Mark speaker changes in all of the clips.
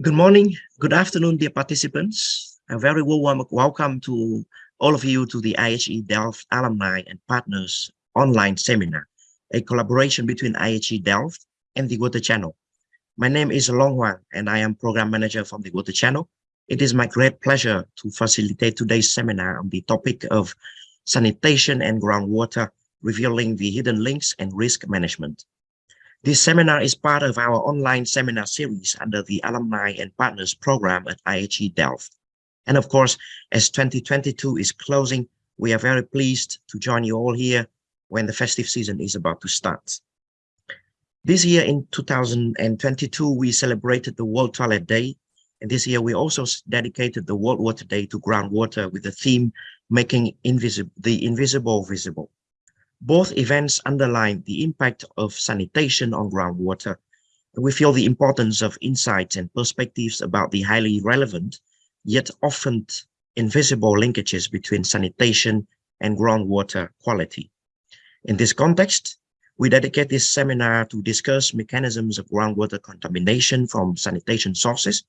Speaker 1: Good morning, good afternoon, dear participants. A very warm welcome to all of you to the IHE Delft Alumni and Partners online seminar, a collaboration between IHE Delft and the Water Channel. My name is Long Huang and I am Program Manager from the Water Channel. It is my great pleasure to facilitate today's seminar on the topic of sanitation and groundwater, revealing the hidden links and risk management. This seminar is part of our online seminar series under the Alumni and Partners program at IHE Delft. And of course, as 2022 is closing, we are very pleased to join you all here when the festive season is about to start. This year in 2022, we celebrated the World Toilet Day. And this year we also dedicated the World Water Day to groundwater with the theme making the invisible visible. Both events underline the impact of sanitation on groundwater. We feel the importance of insights and perspectives about the highly relevant, yet often invisible linkages between sanitation and groundwater quality. In this context, we dedicate this seminar to discuss mechanisms of groundwater contamination from sanitation sources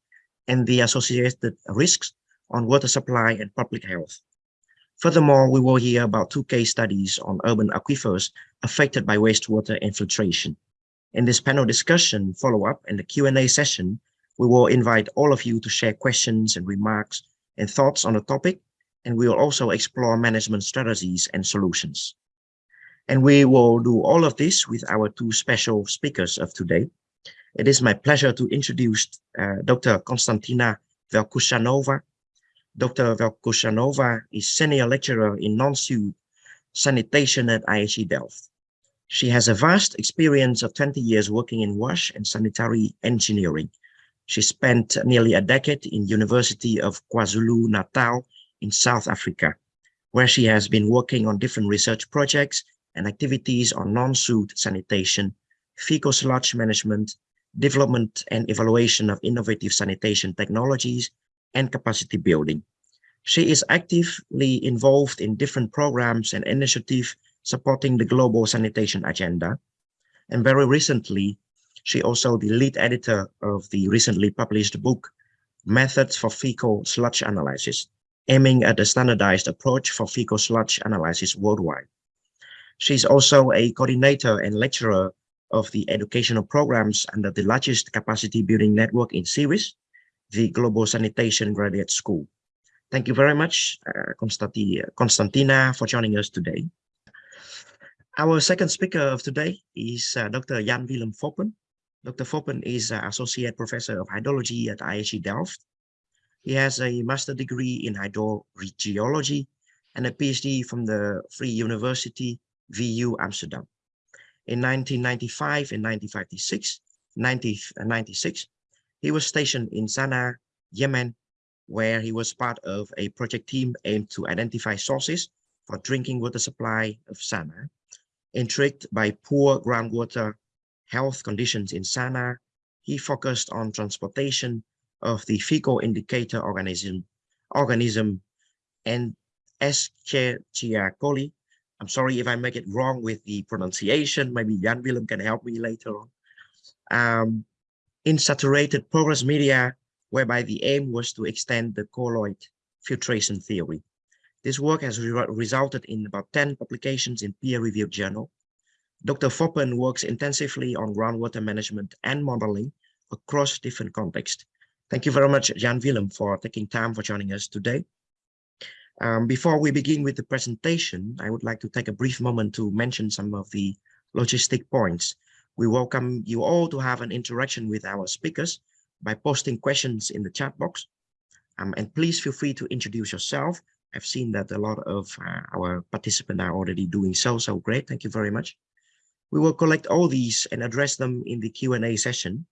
Speaker 1: and the associated risks on water supply and public health. Furthermore, we will hear about two case studies on urban aquifers affected by wastewater infiltration. In this panel discussion follow-up and the Q&A session, we will invite all of you to share questions and remarks and thoughts on the topic, and we will also explore management strategies and solutions. And we will do all of this with our two special speakers of today. It is my pleasure to introduce uh, Dr. Konstantina Velkushanova, Dr. Velkushanova is senior lecturer in non-sewer sanitation at IHE Delft. She has a vast experience of 20 years working in wash and sanitary engineering. She spent nearly a decade in University of KwaZulu-Natal in South Africa, where she has been working on different research projects and activities on non-sewer sanitation, fecal sludge management, development and evaluation of innovative sanitation technologies, and capacity building. She is actively involved in different programs and initiatives supporting the global sanitation agenda. And very recently, she also the lead editor of the recently published book, Methods for Fecal Sludge Analysis, aiming at a standardized approach for fecal sludge analysis worldwide. She's also a coordinator and lecturer of the educational programs under the largest capacity building network in series, the Global Sanitation Graduate School. Thank you very much, uh, Konstantina, for joining us today. Our second speaker of today is uh, Dr. Jan Willem Foppen. Dr. Foppen is uh, Associate Professor of Hydrology at IHE Delft. He has a master degree in hydrogeology and a PhD from the Free University VU Amsterdam. In 1995 and 1956, 1996, he was stationed in Sana'a, Yemen, where he was part of a project team aimed to identify sources for drinking water supply of Sana'a. Intrigued by poor groundwater health conditions in Sana'a, he focused on transportation of the fecal indicator organism, organism and Escherichia coli. I'm sorry if I make it wrong with the pronunciation. Maybe Jan Willem can help me later on. Um, in saturated porous media, whereby the aim was to extend the colloid filtration theory. This work has re resulted in about 10 publications in peer-reviewed journal. Dr. Foppen works intensively on groundwater management and modeling across different contexts. Thank you very much, Jan Willem, for taking time for joining us today. Um, before we begin with the presentation, I would like to take a brief moment to mention some of the logistic points we welcome you all to have an interaction with our speakers by posting questions in the chat box. Um, and please feel free to introduce yourself. I've seen that a lot of uh, our participants are already doing so, so great. Thank you very much. We will collect all these and address them in the Q&A session.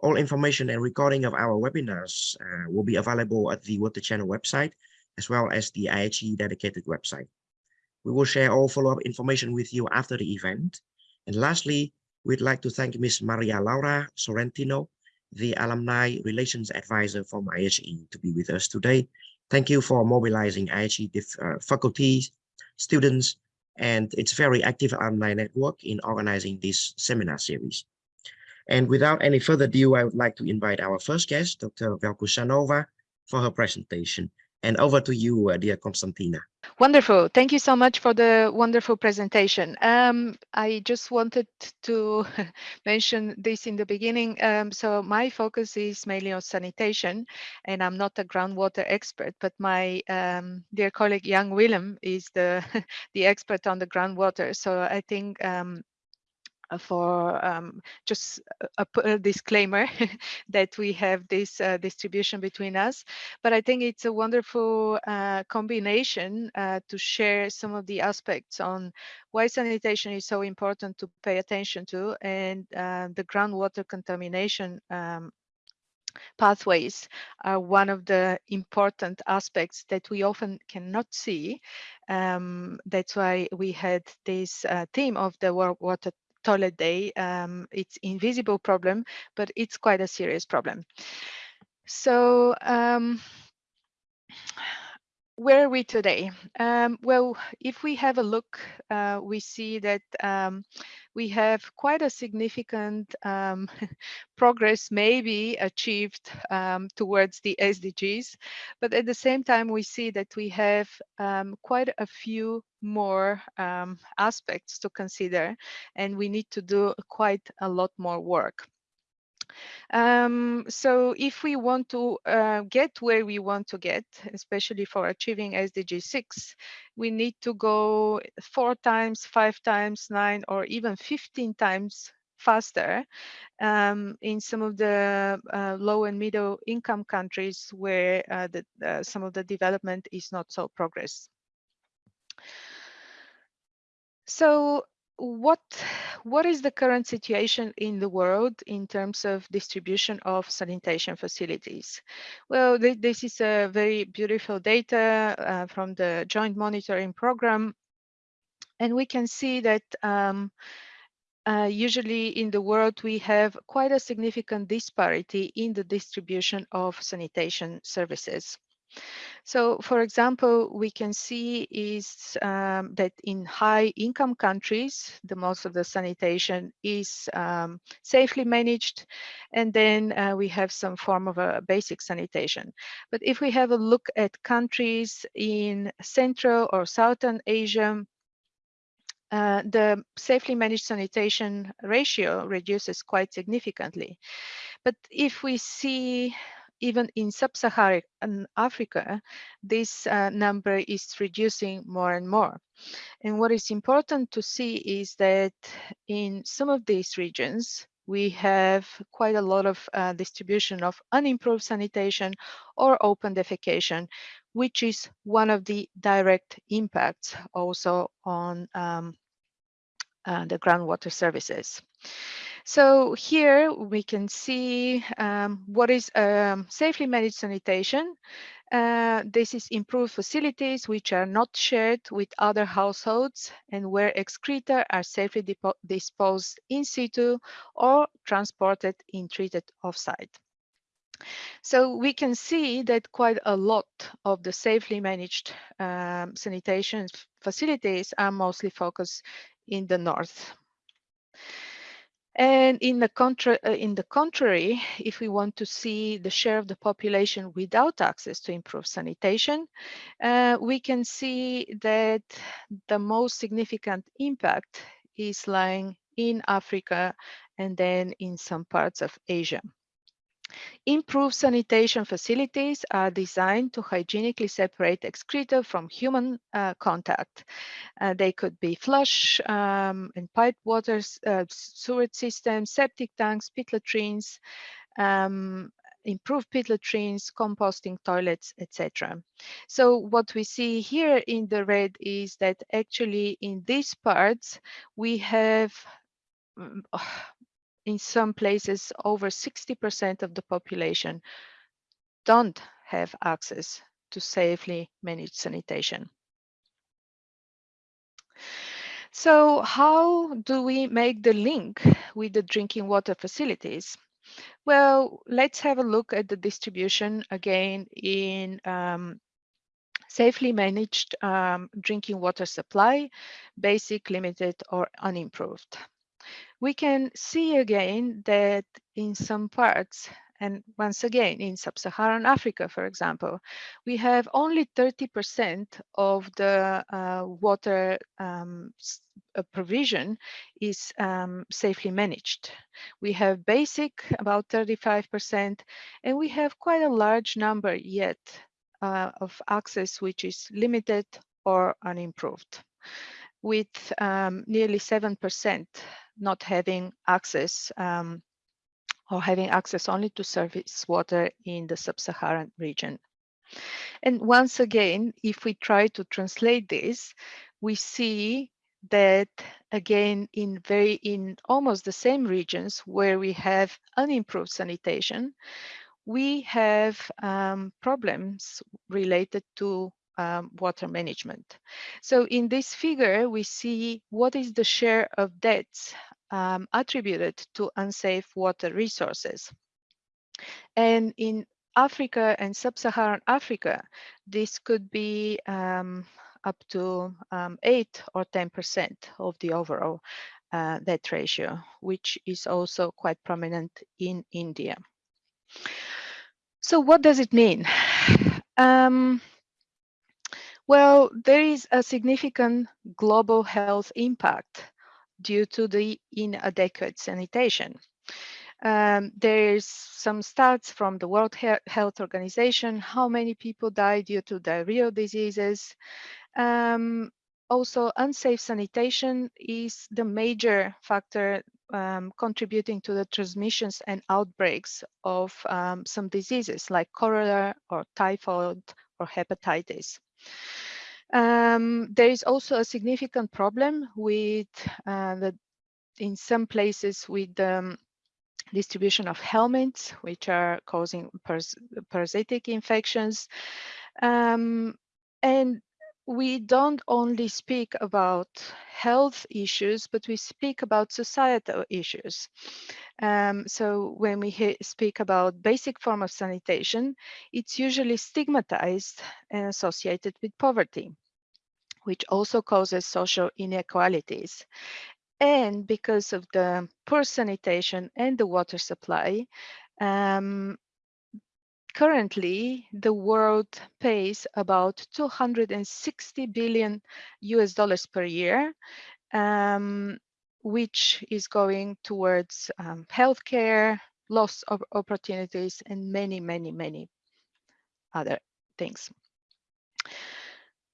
Speaker 1: All information and recording of our webinars uh, will be available at the Water Channel website, as well as the IHE dedicated website. We will share all follow-up information with you after the event. And lastly, We'd like to thank Ms. Maria Laura Sorrentino, the Alumni Relations Advisor from IHE to be with us today. Thank you for mobilizing IHE uh, faculty, students, and its very active alumni network in organizing this seminar series. And without any further ado, I would like to invite our first guest, Dr. Velkushanova, for her presentation. And over to you, uh, dear Konstantina.
Speaker 2: Wonderful. Thank you so much for the wonderful presentation. Um, I just wanted to mention this in the beginning. Um, so my focus is mainly on sanitation, and I'm not a groundwater expert, but my um, dear colleague Jan Willem is the, the expert on the groundwater. So I think um, for um, just a, a, disclaimer that we have this uh, distribution between us. But I think it's a wonderful uh, combination uh, to share some of the aspects on why sanitation is so important to pay attention to and uh, the groundwater contamination um, pathways are one of the important aspects that we often cannot see. Um, that's why we had this uh, theme of the World Water toilet day. Um, it's invisible problem, but it's quite a serious problem. So um, where are we today? Um, well, if we have a look, uh, we see that um, we have quite a significant um, progress maybe achieved um, towards the SDGs, but at the same time, we see that we have um, quite a few more um, aspects to consider, and we need to do quite a lot more work. Um, so if we want to uh, get where we want to get, especially for achieving SDG 6, we need to go four times, five times, nine, or even 15 times faster um, in some of the uh, low and middle income countries where uh, the, uh, some of the development is not so progress. So what what is the current situation in the world in terms of distribution of sanitation facilities? Well, th this is a very beautiful data uh, from the Joint Monitoring Program, and we can see that um, uh, usually in the world we have quite a significant disparity in the distribution of sanitation services. So, for example, we can see is um, that in high income countries, the most of the sanitation is um, safely managed. And then uh, we have some form of a basic sanitation. But if we have a look at countries in Central or Southern Asia, uh, the safely managed sanitation ratio reduces quite significantly. But if we see even in sub-Saharan Africa, this uh, number is reducing more and more. And what is important to see is that in some of these regions, we have quite a lot of uh, distribution of unimproved sanitation or open defecation, which is one of the direct impacts also on um, uh, the groundwater services. So here we can see um, what is um, safely managed sanitation. Uh, this is improved facilities which are not shared with other households and where excreta are safely disposed in situ or transported in treated offsite. So we can see that quite a lot of the safely managed um, sanitation facilities are mostly focused in the north. And in the, contra uh, in the contrary, if we want to see the share of the population without access to improved sanitation, uh, we can see that the most significant impact is lying in Africa and then in some parts of Asia. Improved sanitation facilities are designed to hygienically separate excreta from human uh, contact. Uh, they could be flush um, and pipe water uh, sewage systems, septic tanks, pit latrines, um, improved pit latrines, composting toilets, etc. So what we see here in the red is that actually in these parts, we have mm, in some places over 60% of the population don't have access to safely managed sanitation. So how do we make the link with the drinking water facilities? Well, let's have a look at the distribution again in um, safely managed um, drinking water supply, basic, limited, or unimproved. We can see again that in some parts, and once again, in sub-Saharan Africa, for example, we have only 30% of the uh, water um, uh, provision is um, safely managed. We have basic, about 35%, and we have quite a large number yet uh, of access which is limited or unimproved with um, nearly 7% not having access um, or having access only to surface water in the sub-Saharan region. And once again, if we try to translate this, we see that again in very in almost the same regions where we have unimproved sanitation, we have um, problems related to um, water management. So in this figure, we see what is the share of debts um, attributed to unsafe water resources. And in Africa and sub-Saharan Africa, this could be um, up to um, 8 or 10% of the overall uh, death ratio, which is also quite prominent in India. So what does it mean? Um, well, there is a significant global health impact due to the inadequate sanitation. Um, there's some stats from the World Health Organization, how many people die due to diarrheal diseases. Um, also, unsafe sanitation is the major factor um, contributing to the transmissions and outbreaks of um, some diseases like cholera or typhoid or hepatitis. Um, there is also a significant problem with uh, the, in some places with the um, distribution of helminths, which are causing paras parasitic infections. Um, and we don't only speak about health issues, but we speak about societal issues. Um, so when we speak about basic form of sanitation, it's usually stigmatized and associated with poverty, which also causes social inequalities. And because of the poor sanitation and the water supply, um, currently the world pays about 260 billion US dollars per year, um, which is going towards um, healthcare, loss of opportunities, and many, many, many other things.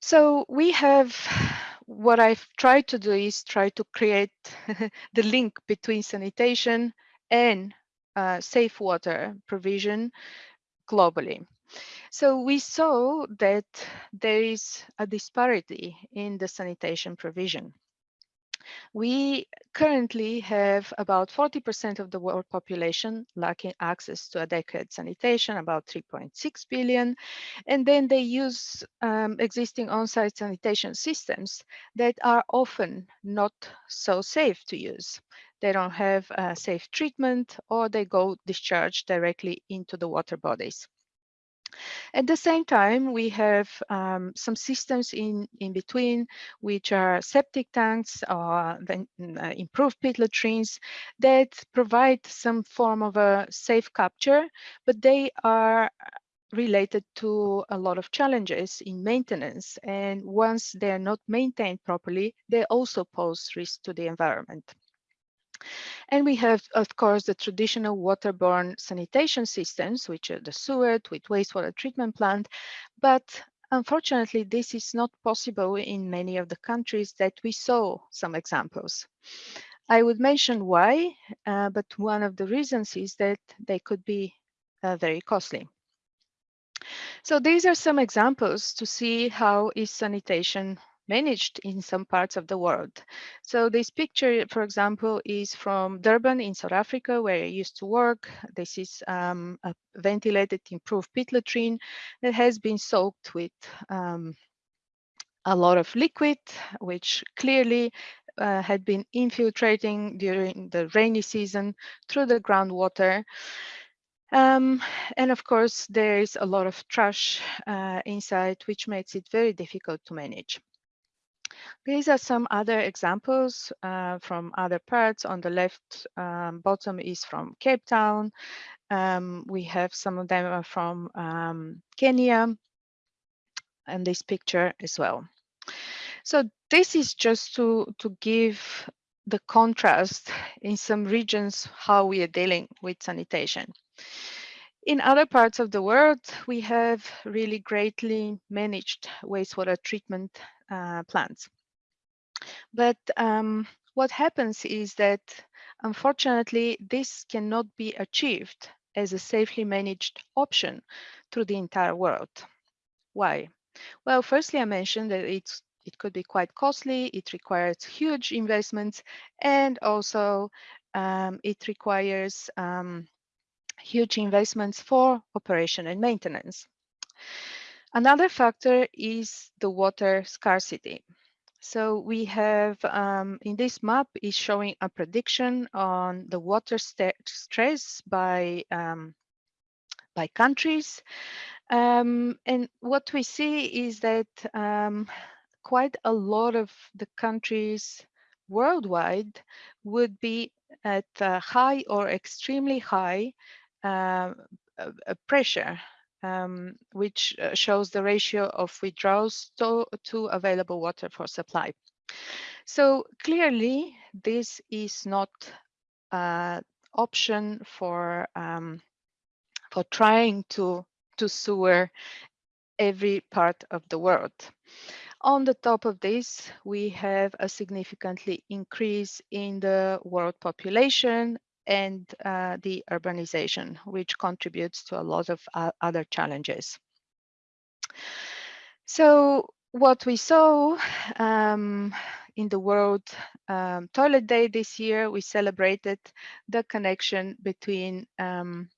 Speaker 2: So we have, what I've tried to do is try to create the link between sanitation and uh, safe water provision globally. So we saw that there is a disparity in the sanitation provision. We currently have about 40% of the world population lacking access to adequate sanitation, about 3.6 billion. And then they use um, existing on-site sanitation systems that are often not so safe to use. They don't have safe treatment or they go discharged directly into the water bodies. At the same time, we have um, some systems in, in between, which are septic tanks or uh, improved pit latrines that provide some form of a safe capture, but they are related to a lot of challenges in maintenance. And once they're not maintained properly, they also pose risk to the environment. And we have, of course, the traditional waterborne sanitation systems, which are the sewage with wastewater treatment plant. But unfortunately, this is not possible in many of the countries that we saw some examples. I would mention why, uh, but one of the reasons is that they could be uh, very costly. So these are some examples to see how is sanitation managed in some parts of the world. So this picture, for example, is from Durban in South Africa, where I used to work. This is um, a ventilated improved pit latrine that has been soaked with um, a lot of liquid, which clearly uh, had been infiltrating during the rainy season through the groundwater. Um, and of course, there is a lot of trash uh, inside, which makes it very difficult to manage. These are some other examples uh, from other parts. On the left um, bottom is from Cape Town. Um, we have some of them are from um, Kenya and this picture as well. So this is just to, to give the contrast in some regions how we are dealing with sanitation. In other parts of the world, we have really greatly managed wastewater treatment uh, plants. But um, what happens is that, unfortunately, this cannot be achieved as a safely managed option through the entire world. Why? Well, firstly, I mentioned that it's it could be quite costly, it requires huge investments, and also um, it requires um, huge investments for operation and maintenance. Another factor is the water scarcity. So we have um, in this map is showing a prediction on the water stress by um, by countries. Um, and what we see is that um, quite a lot of the countries worldwide would be at high or extremely high uh, pressure um, which uh, shows the ratio of withdrawals to, to available water for supply. So clearly, this is not an option for um, for trying to to sewer every part of the world. On the top of this, we have a significantly increase in the world population and uh, the urbanization, which contributes to a lot of uh, other challenges. So what we saw um, in the World um, Toilet Day this year, we celebrated the connection between, um,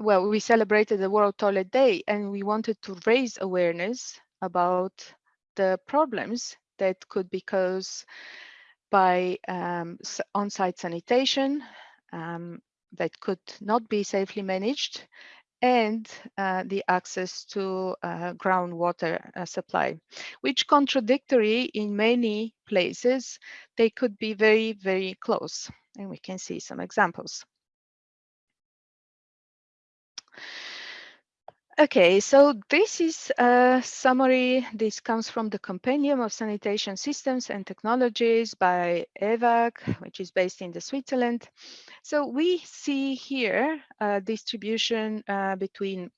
Speaker 2: well, we celebrated the World Toilet Day and we wanted to raise awareness about the problems that could be caused by um, on-site sanitation um, that could not be safely managed and uh, the access to uh, groundwater uh, supply, which contradictory in many places, they could be very, very close. And we can see some examples. Okay, so this is a summary. This comes from the Compendium of Sanitation Systems and Technologies by Eawag, which is based in the Switzerland. So we see here a distribution uh, between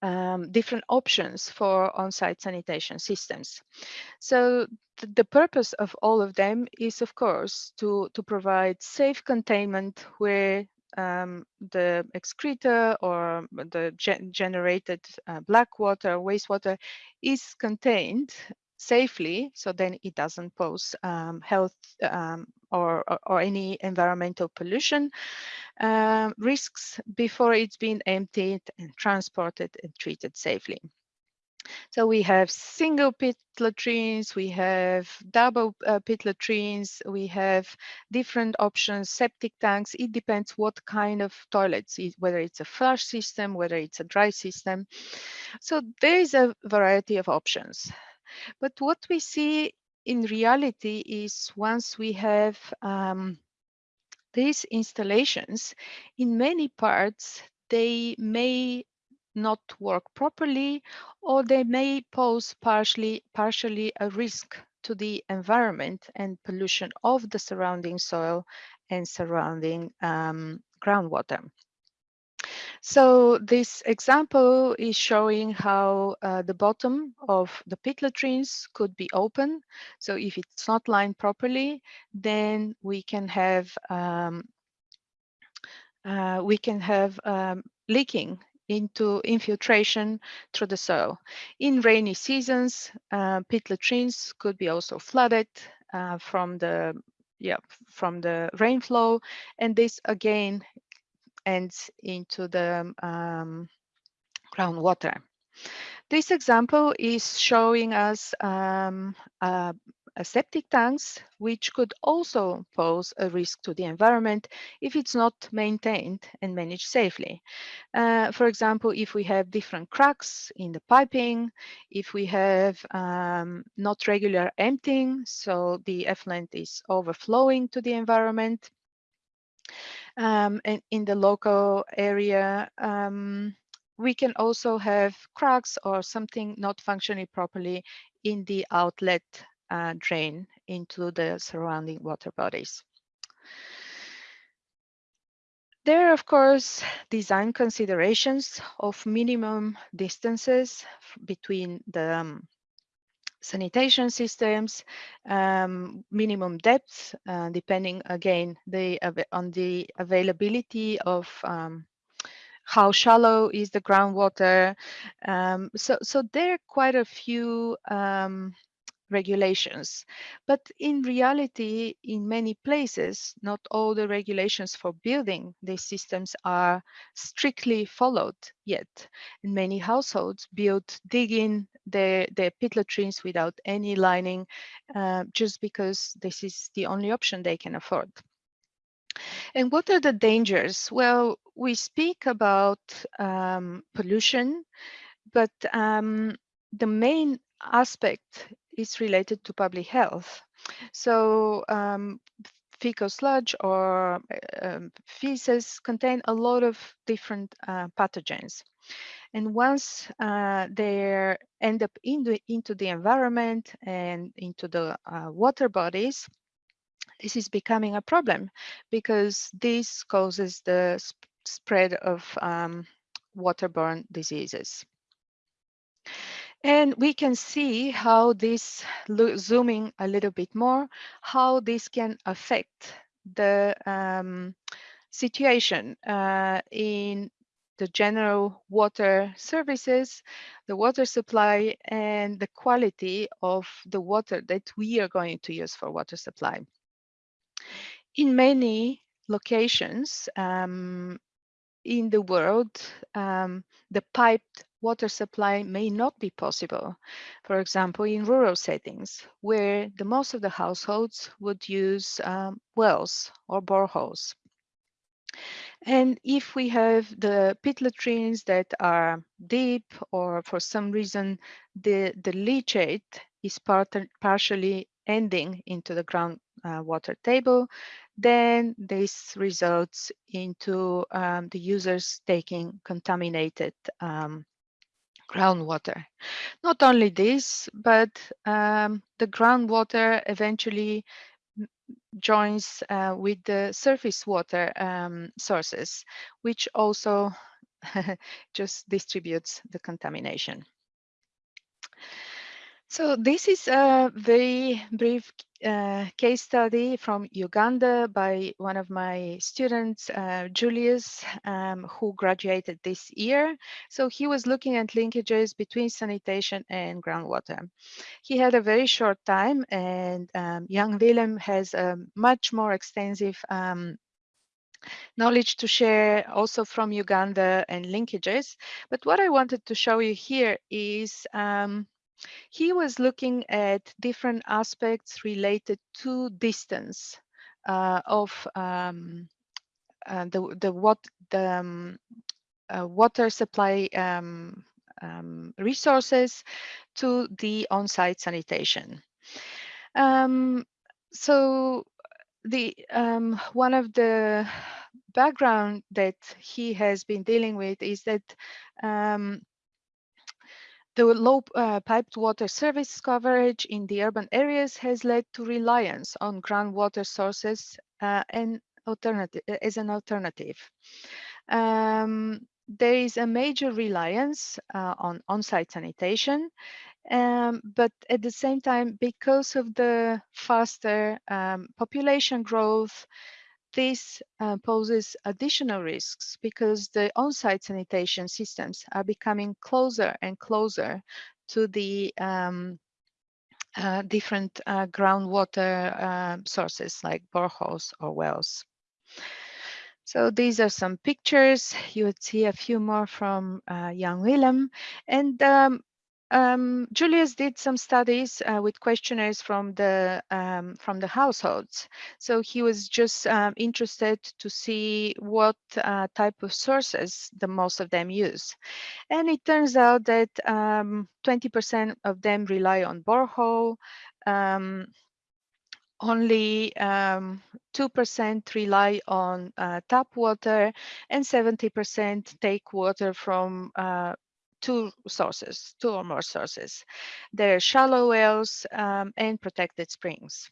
Speaker 2: um, different options for on-site sanitation systems. So th the purpose of all of them is, of course, to, to provide safe containment where um, the excreta or the ge generated uh, black water, wastewater is contained safely, so then it doesn't pose um, health um, or, or, or, any environmental pollution uh, risks before it's been emptied and transported and treated safely. So we have single pit latrines, we have double uh, pit latrines, we have different options, septic tanks. It depends what kind of toilets, whether it's a flush system, whether it's a dry system. So there is a variety of options. But what we see in reality is once we have um, these installations, in many parts, they may not work properly, or they may pose partially, partially a risk to the environment and pollution of the surrounding soil and surrounding um, groundwater. So this example is showing how uh, the bottom of the pit latrines could be open. So if it's not lined properly, then we can have um, uh, we can have um, leaking into infiltration through the soil. In rainy seasons, uh, pit latrines could be also flooded uh, from the yeah from the rainflow, and this again ends into the um, groundwater. This example is showing us um, uh, septic tanks, which could also pose a risk to the environment if it's not maintained and managed safely. Uh, for example, if we have different cracks in the piping, if we have um, not regular emptying, so the effluent is overflowing to the environment, um, and in the local area, um, we can also have cracks or something not functioning properly in the outlet uh, drain into the surrounding water bodies. There are, of course, design considerations of minimum distances between the um, sanitation systems, um, minimum depth, uh, depending again the, on the availability of um, how shallow is the groundwater. Um, so, so there are quite a few um, regulations. But in reality, in many places, not all the regulations for building these systems are strictly followed yet. And many households build, digging their, their pit latrines without any lining, uh, just because this is the only option they can afford. And what are the dangers? Well, we speak about um, pollution, but um, the main aspect is related to public health. So um, fecal sludge or um, feces contain a lot of different uh, pathogens. And once uh, they end up in the, into the environment and into the uh, water bodies, this is becoming a problem because this causes the sp spread of um, waterborne diseases. And we can see how this, zooming a little bit more, how this can affect the um, situation uh, in the general water services, the water supply, and the quality of the water that we are going to use for water supply. In many locations um, in the world, um, the piped water supply may not be possible. For example, in rural settings, where the most of the households would use um, wells or boreholes. And if we have the pit latrines that are deep or for some reason the, the leachate is part, partially ending into the ground uh, water table, then this results into um, the users taking contaminated um, groundwater. Not only this, but um, the groundwater eventually joins uh, with the surface water um, sources, which also just distributes the contamination. So this is a very brief uh, case study from Uganda by one of my students, uh, Julius, um, who graduated this year. So he was looking at linkages between sanitation and groundwater. He had a very short time and um, Jan Willem has a much more extensive um, knowledge to share also from Uganda and linkages. But what I wanted to show you here is um, he was looking at different aspects related to distance uh, of um, uh, the the what the um, uh, water supply um, um resources to the on-site sanitation. Um, so the um, one of the background that he has been dealing with is that um, the low uh, piped water service coverage in the urban areas has led to reliance on groundwater sources uh, and alternative as an alternative. Um, there is a major reliance uh, on on-site sanitation, um, but at the same time, because of the faster um, population growth, this uh, poses additional risks because the on-site sanitation systems are becoming closer and closer to the um, uh, different uh, groundwater uh, sources like boreholes or wells. So these are some pictures. You would see a few more from uh, Jan Willem. And um, um, Julius did some studies uh, with questionnaires from the um, from the households. So he was just um, interested to see what uh, type of sources the most of them use. And it turns out that 20% um, of them rely on borehole, um, only 2% um, rely on uh, tap water and 70% take water from uh, two sources, two or more sources. There are shallow wells um, and protected springs.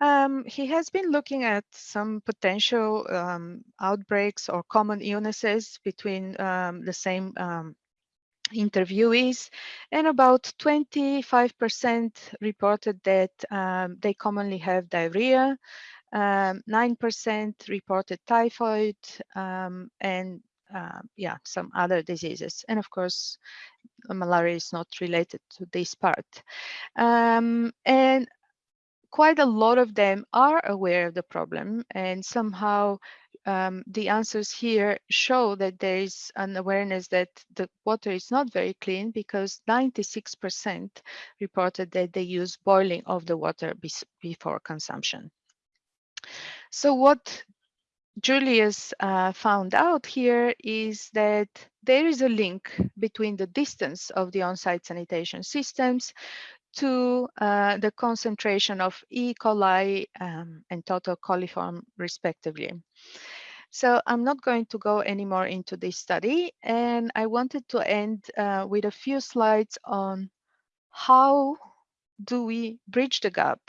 Speaker 2: Um, he has been looking at some potential um, outbreaks or common illnesses between um, the same um, interviewees and about 25% reported that um, they commonly have diarrhea, 9% um, reported typhoid, and uh, yeah, some other diseases. And of course, malaria is not related to this part. Um, and quite a lot of them are aware of the problem and somehow um, the answers here show that there is an awareness that the water is not very clean because 96% reported that they use boiling of the water before consumption. So what Julius uh, found out here is that there is a link between the distance of the on-site sanitation systems to uh, the concentration of E. coli um, and total coliform respectively. So I'm not going to go any more into this study and I wanted to end uh, with a few slides on how do we bridge the gap?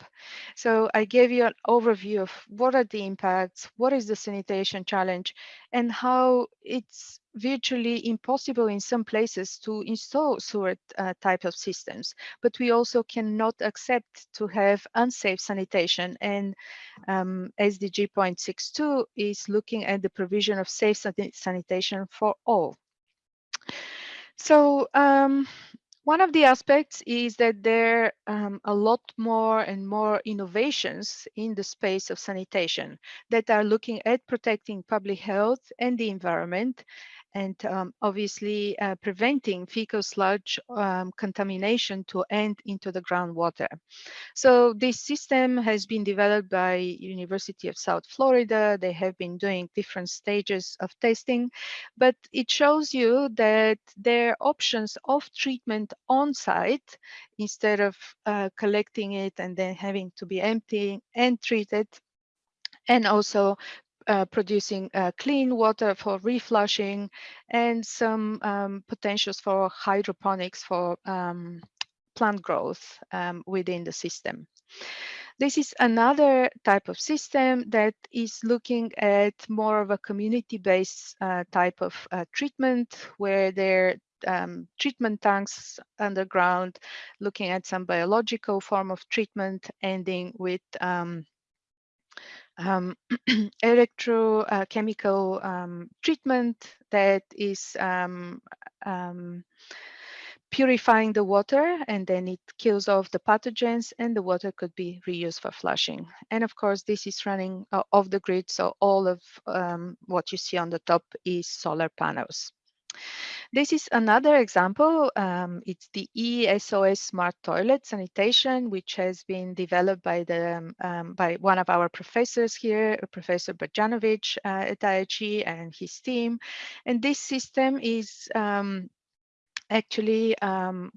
Speaker 2: So I gave you an overview of what are the impacts, what is the sanitation challenge, and how it's virtually impossible in some places to install sewer uh, type of systems. But we also cannot accept to have unsafe sanitation. And um, SDG 0.62 is looking at the provision of safe sanitation for all. So um, one of the aspects is that there are um, a lot more and more innovations in the space of sanitation that are looking at protecting public health and the environment and um, obviously uh, preventing fecal sludge um, contamination to end into the groundwater. So this system has been developed by University of South Florida. They have been doing different stages of testing, but it shows you that there are options of treatment on site instead of uh, collecting it and then having to be empty and treated and also uh, producing uh, clean water for reflushing and some um, potentials for hydroponics for um, plant growth um, within the system. This is another type of system that is looking at more of a community-based uh, type of uh, treatment where there um, treatment tanks underground, looking at some biological form of treatment, ending with um, um, electrochemical uh, um, treatment that is um, um, purifying the water and then it kills off the pathogens and the water could be reused for flushing. And of course, this is running uh, off the grid. So all of um, what you see on the top is solar panels. This is another example. Um, it's the ESOS Smart Toilet Sanitation, which has been developed by the um, um by one of our professors here, Professor Brdjanovic uh, at IHE and his team. And this system is um, actually um,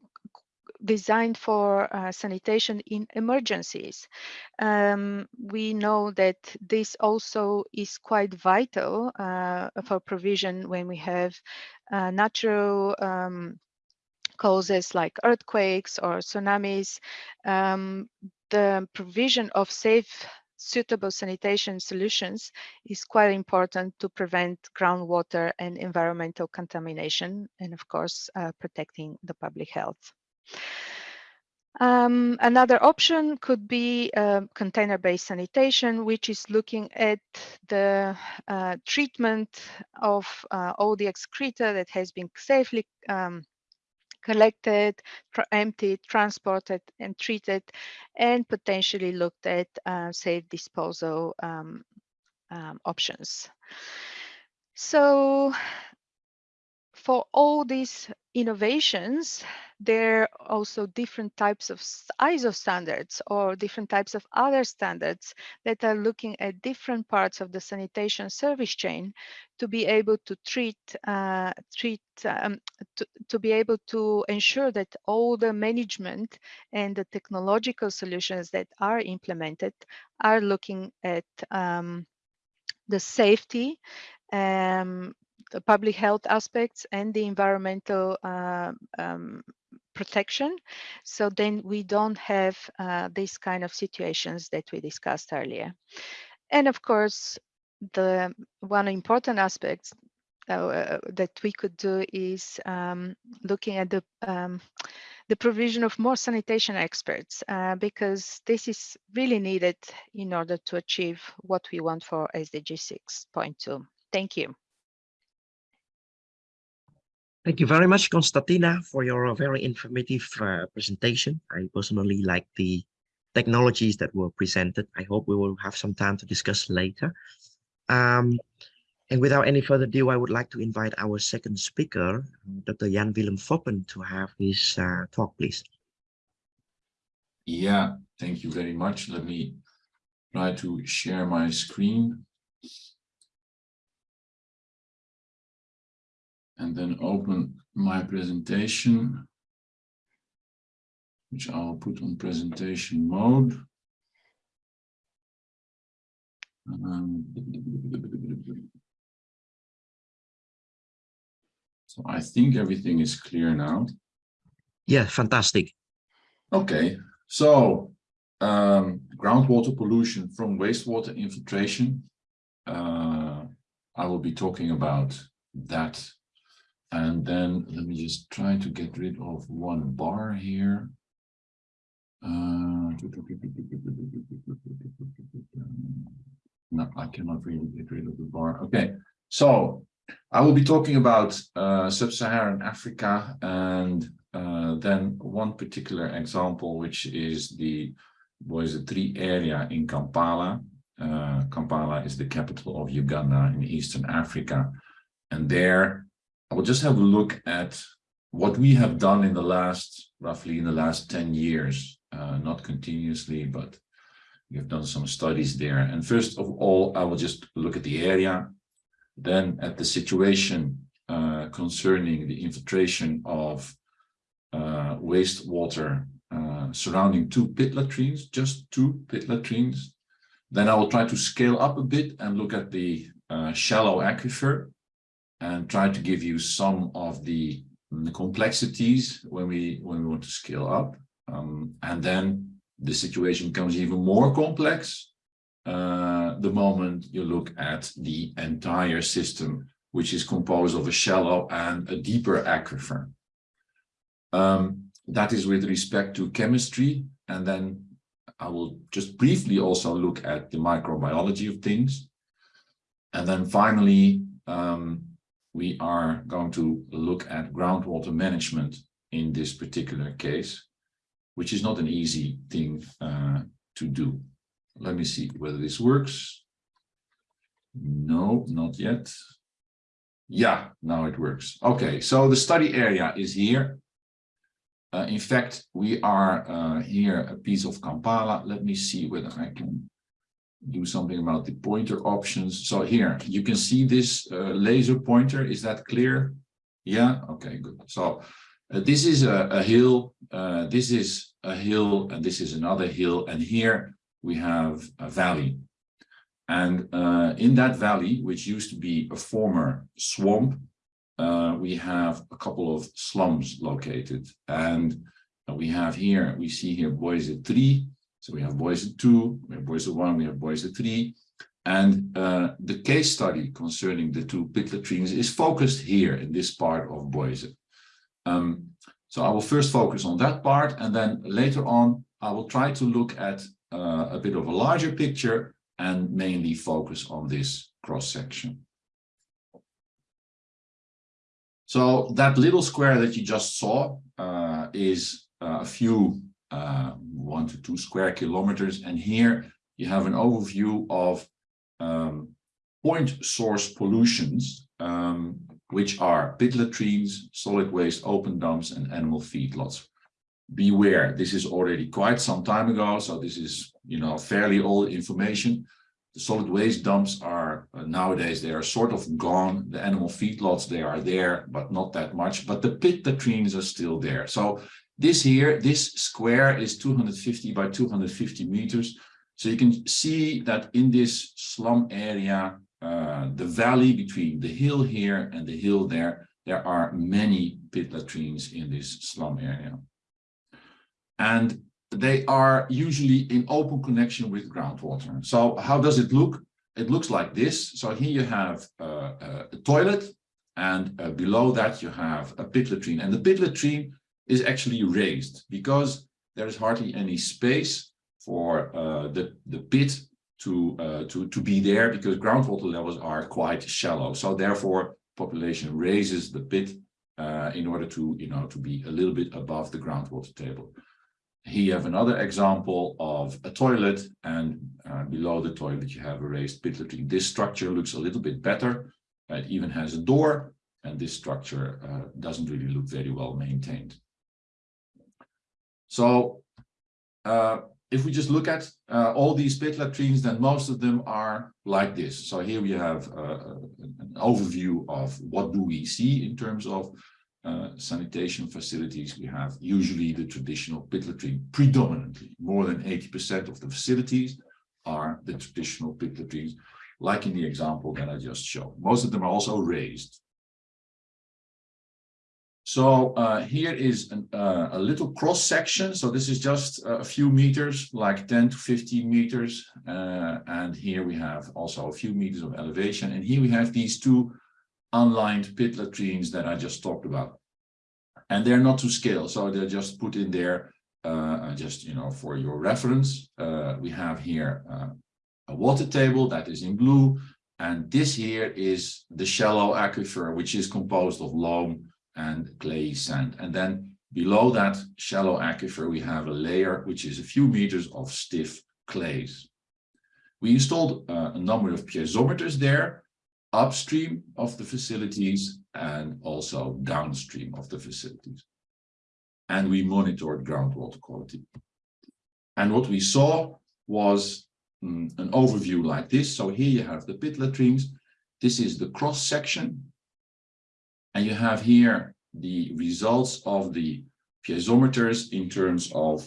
Speaker 2: designed for uh, sanitation in emergencies. Um, we know that this also is quite vital uh, for provision when we have uh, natural um, causes like earthquakes or tsunamis. Um, the provision of safe suitable sanitation solutions is quite important to prevent groundwater and environmental contamination and of course uh, protecting the public health. Um, another option could be uh, container-based sanitation, which is looking at the uh, treatment of uh, all the excreta that has been safely um, collected, tra emptied, transported, and treated, and potentially looked at uh, safe disposal um, um, options. So for all these innovations, there are also different types of ISO standards or different types of other standards that are looking at different parts of the sanitation service chain to be able to treat, uh, treat um, to, to be able to ensure that all the management and the technological solutions that are implemented are looking at um, the safety um, the public health aspects and the environmental uh, um, protection. So then we don't have uh, these kind of situations that we discussed earlier. And of course, the one important aspect uh, that we could do is um, looking at the um, the provision of more sanitation experts uh, because this is really needed in order to achieve what we want for SDG 6.2. Thank you.
Speaker 1: Thank you very much, Konstantina, for your very informative uh, presentation. I personally like the technologies that were presented. I hope we will have some time to discuss later. Um, and without any further ado, I would like to invite our second speaker, Dr. Jan Willem Foppen, to have his uh, talk, please.
Speaker 3: Yeah, thank you very much. Let me try to share my screen. And then open my presentation, which I'll put on presentation mode. Um, so I think everything is clear now.
Speaker 1: Yeah, fantastic.
Speaker 3: Okay, so um, groundwater pollution from wastewater infiltration. Uh, I will be talking about that and then let me just try to get rid of one bar here. Uh, no, I cannot really get rid of the bar. Okay, so I will be talking about uh, sub-Saharan Africa and uh, then one particular example, which is the Bwaise 3 area in Kampala. Uh, Kampala is the capital of Uganda in Eastern Africa. And there I will just have a look at what we have done in the last, roughly in the last 10 years, uh, not continuously, but we have done some studies there. And first of all, I will just look at the area, then at the situation uh, concerning the infiltration of uh, wastewater uh, surrounding two pit latrines, just two pit latrines. Then I will try to scale up a bit and look at the uh, shallow aquifer and try to give you some of the, the complexities when we when we want to scale up. Um, and then the situation becomes even more complex uh, the moment you look at the entire system, which is composed of a shallow and a deeper aquifer. Um, that is with respect to chemistry. And then I will just briefly also look at the microbiology of things. And then finally, um, we are going to look at groundwater management in this particular case, which is not an easy thing uh, to do. Let me see whether this works. No, not yet. Yeah, now it works. Okay, so the study area is here. Uh, in fact, we are uh, here a piece of Kampala. Let me see whether I can do something about the pointer options. So here you can see this uh, laser pointer. Is that clear? Yeah. Okay, good. So uh, this is a, a hill. Uh, this is a hill and this is another hill. And here we have a valley. And uh, in that valley, which used to be a former swamp, uh, we have a couple of slums located. And we have here, we see here Bwaise 3, so we have Bwaise 2, we have Bwaise 1, we have Bwaise 3. And uh, the case study concerning the two pit latrines is focused here in this part of Bwaise. Um, so I will first focus on that part, and then later on, I will try to look at uh, a bit of a larger picture and mainly focus on this cross-section. So that little square that you just saw uh, is uh, a few uh, one to two square kilometers. And here you have an overview of um, point source pollutions um, which are pit latrines, solid waste open dumps, and animal feedlots. Beware, this is already quite some time ago, so this is, you know, fairly old information. The solid waste dumps are uh, nowadays, they are sort of gone. The animal feedlots, they are there, but not that much. But the pit latrines are still there. So this here, this square is 250 by 250 meters. So you can see that in this slum area, uh, the valley between the hill here and the hill there, there are many pit latrines in this slum area. And they are usually in open connection with groundwater. So how does it look? It looks like this. So here you have uh, a toilet and uh, below that you have a pit latrine. And the pit latrine is actually raised because there is hardly any space for uh, the, the pit to, uh, to, to be there because groundwater levels are quite shallow. So therefore, population raises the pit uh, in order to, you know, to be a little bit above the groundwater table. Here you have another example of a toilet and uh, below the toilet you have a raised pit latrine. This structure looks a little bit better. It even has a door and this structure uh, doesn't really look very well maintained. So uh, if we just look at uh, all these pit latrines, then most of them are like this. So here we have uh, an overview of what do we see in terms of uh, sanitation facilities. We have usually the traditional pit latrine predominantly. More than 80% of the facilities are the traditional pit latrines, like in the example that I just showed. Most of them are also raised. So uh, here is an, uh, a little cross section. So this is just a few meters, like 10 to 15 meters. Uh, and here we have also a few meters of elevation. And here we have these two unlined pit latrines that I just talked about. And they're not to scale. So they're just put in there uh, just, you know, for your reference. Uh, we have here uh, a water table that is in blue. And this here is the shallow aquifer, which is composed of loam and clay sand. And then below that shallow aquifer, we have a layer which is a few meters of stiff clays. We installed uh, a number of piezometers there upstream of the facilities and also downstream of the facilities. And we monitored groundwater quality. And what we saw was mm, an overview like this. So here you have the pit latrines. This is the cross section and you have here the results of the piezometers in terms of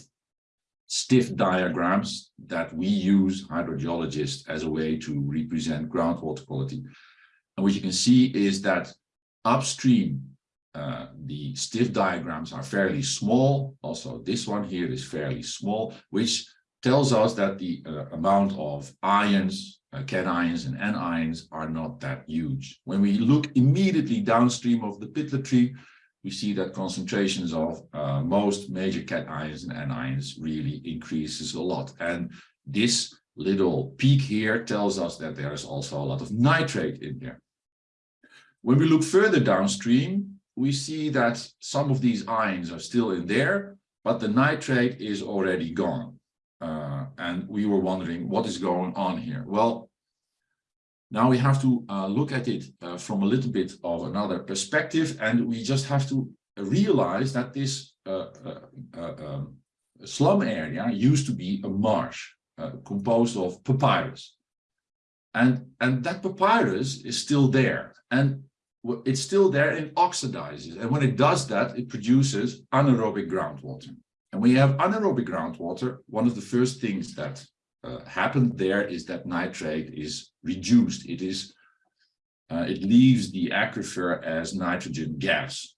Speaker 3: stiff diagrams that we use hydrogeologists as a way to represent groundwater quality. And what you can see is that upstream, uh, the stiff diagrams are fairly small. Also, this one here is fairly small, which tells us that the uh, amount of ions cations and anions are not that huge. When we look immediately downstream of the pit latrine, we see that concentrations of uh, most major cations and anions really increases a lot. And this little peak here tells us that there is also a lot of nitrate in there. When we look further downstream, we see that some of these ions are still in there, but the nitrate is already gone. Uh, and we were wondering what is going on here. Well, now we have to uh, look at it uh, from a little bit of another perspective, and we just have to realize that this uh, uh, uh um, slum area used to be a marsh composed of papyrus. And, and that papyrus is still there. And it's still there and oxidizes. And when it does that, it produces anaerobic groundwater. And when you have anaerobic groundwater, one of the first things that uh, happened there is that nitrate is reduced. It is, uh, it leaves the aquifer as nitrogen gas.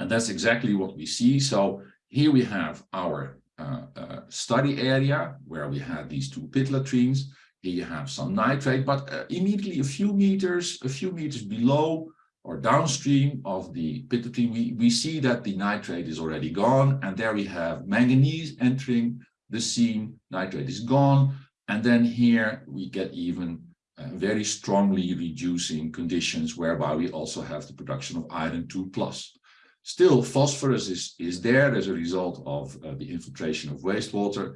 Speaker 3: And that's exactly what we see. So here we have our uh, uh study area where we had these two pit latrines. Here you have some nitrate, but uh, immediately a few meters, a few meters below, or downstream of the pit latrine, we, we see that the nitrate is already gone. And there we have manganese entering the scene, nitrate is gone. And then here we get even uh, very strongly reducing conditions whereby we also have the production of iron 2 plus. Still, phosphorus is, is there as a result of uh, the infiltration of wastewater.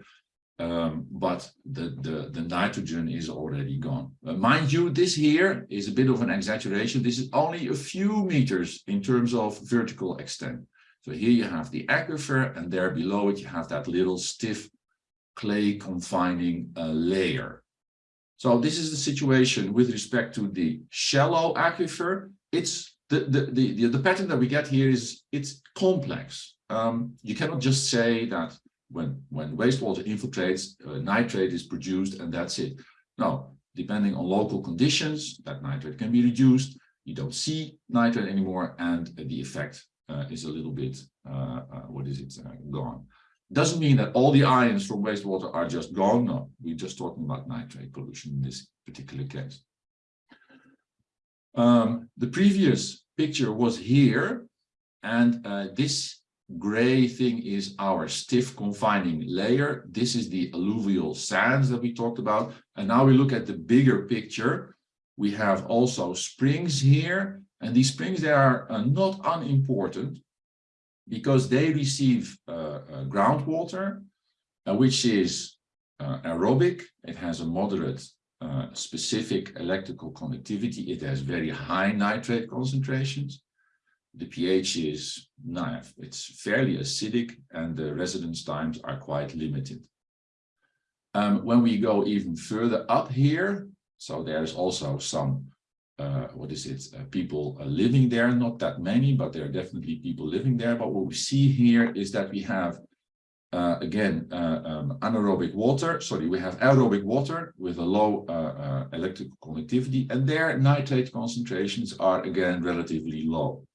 Speaker 3: Um, but the, the, the nitrogen is already gone. Uh, mind you, this here is a bit of an exaggeration. This is only a few meters in terms of vertical extent. So here you have the aquifer and there below it you have that little stiff clay confining uh, layer. So this is the situation with respect to the shallow aquifer. It's the, the, the, the, pattern that we get here is it's complex. Um, you cannot just say that when, when wastewater infiltrates, uh, nitrate is produced and that's it. No, depending on local conditions, that nitrate can be reduced. You don't see nitrate anymore and the effect uh, is a little bit, uh, uh what is it, uh, gone. Doesn't mean that all the ions from wastewater are just gone. No, we're just talking about nitrate pollution in this particular case. Um, the previous picture was here, and this gray thing is our stiff confining layer. This is the alluvial sands that we talked about. And now we look at the bigger picture. We have also springs here, and these springs, they are uh, not unimportant because they receive uh, uh, groundwater, uh, which is uh, aerobic. It has a moderate uh, specific electrical conductivity. It has very high nitrate concentrations the pH is nah, it's fairly acidic and the residence times are quite limited. Um, when we go even further up here, so there's also some, uh, what is it, uh, people uh, living there, not that many, but there are definitely people living there. But what we see here is that we have, uh, again, uh, um, anaerobic water, sorry, we have aerobic water with a low uh, electrical conductivity, and their nitrate concentrations are, again, relatively low.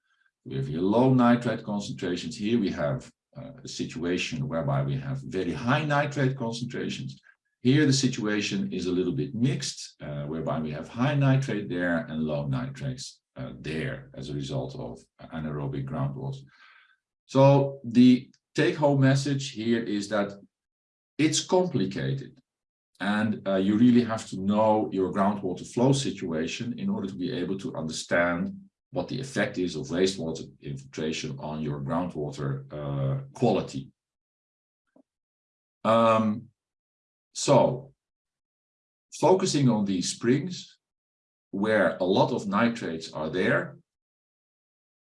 Speaker 3: We have low nitrate concentrations. Here we have uh, a situation whereby we have very high nitrate concentrations. Here the situation is a little bit mixed, uh, whereby we have high nitrate there and low nitrates uh, there as a result of anaerobic groundwater. So the take-home message here is that it's complicated and uh, you really have to know your groundwater flow situation in order to be able to understand what the effect is of wastewater infiltration on your groundwater uh, quality. Um, so, focusing on these springs, where a lot of nitrates are there,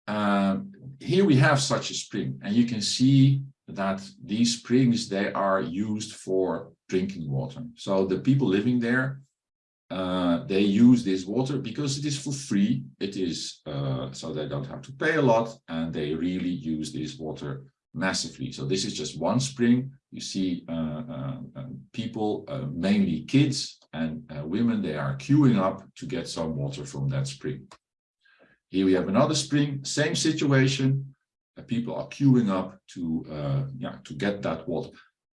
Speaker 3: um, here we have such a spring, and you can see that these springs, they are used for drinking water. So the people living there, uh, they use this water because it is for free. It is uh, so they don't have to pay a lot and they really use this water massively. So this is just one spring. You see uh, uh um, people, uh, mainly kids and uh, women, they are queuing up to get some water from that spring. Here we have another spring, same situation. people are queuing up to, yeah, to get that water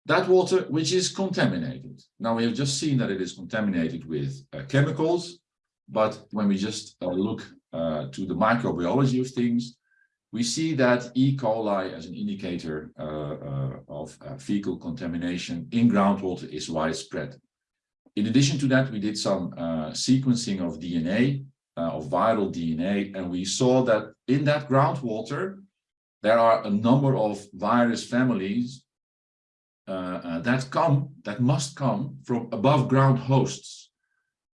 Speaker 3: that water which is contaminated. Now we have just seen that it is contaminated with uh, chemicals, but when we just uh, look uh, to the microbiology of things, we see that E. coli as an indicator uh, uh, of uh, fecal contamination in groundwater is widespread. In addition to that, we did some sequencing of DNA, of viral DNA, and we saw that in that groundwater, there are a number of virus families that come that must come from above ground hosts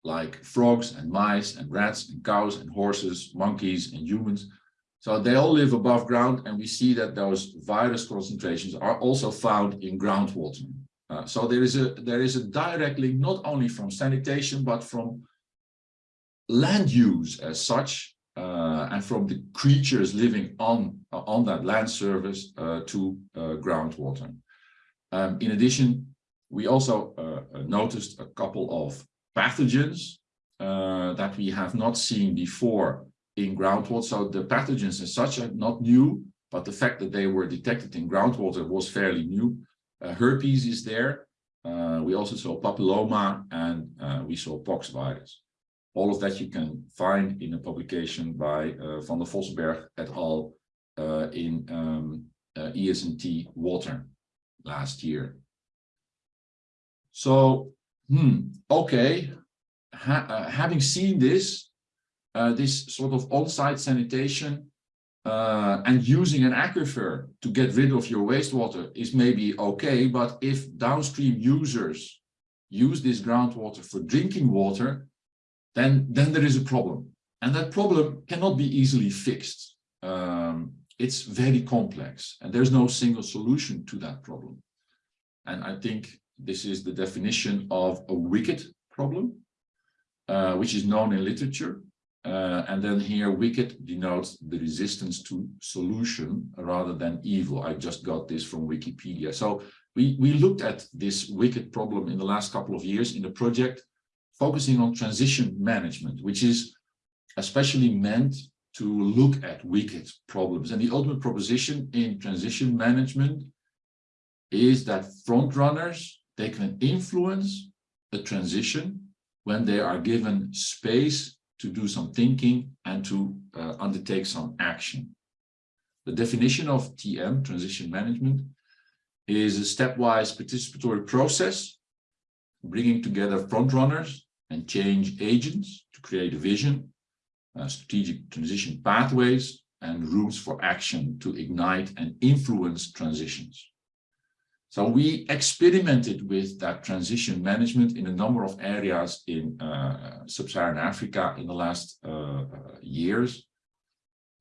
Speaker 3: like frogs and mice and rats and cows and horses monkeys and humans. So they all live above ground and we see that those virus concentrations are also found in groundwater. Uh, so there is a there is a direct link not only from sanitation but from land use as such uh, and from the creatures living on uh, on that land surface uh, to groundwater um, in addition, we also uh, uh, noticed a couple of pathogens uh, that we have not seen before in groundwater. So the pathogens as such are not new, but the fact that they were detected in groundwater was fairly new. Uh, herpes is there. Uh, we also saw papilloma and uh, we saw pox virus. All of that you can find in a publication by Van der Vossenberg et al. in um, ES&T Water last year. So, hmm, okay, ha uh, having seen this, uh, this sort of on-site sanitation, uh, and using an aquifer to get rid of your wastewater is maybe okay, but if downstream users use this groundwater for drinking water, then, then there is a problem. And that problem cannot be easily fixed. Um, it's very complex and there's no single solution to that problem. And I think this is the definition of a wicked problem, uh, which is known in literature. Uh, and then here wicked denotes the resistance to solution rather than evil. I just got this from Wikipedia. So we, we looked at this wicked problem in the last couple of years in the project, focusing on transition management, which is especially meant to look at wicked problems. And the ultimate proposition in transition management is that front runners, they can influence a transition when they are given space to do some thinking and to uh, undertake some action. The definition of TM, transition management, is a stepwise participatory process, bringing together front runners and change agents to create a vision, strategic transition pathways, and routes for action to ignite and influence transitions. So we experimented with that transition management in a number of areas in uh, sub-Saharan Africa in the last uh, years.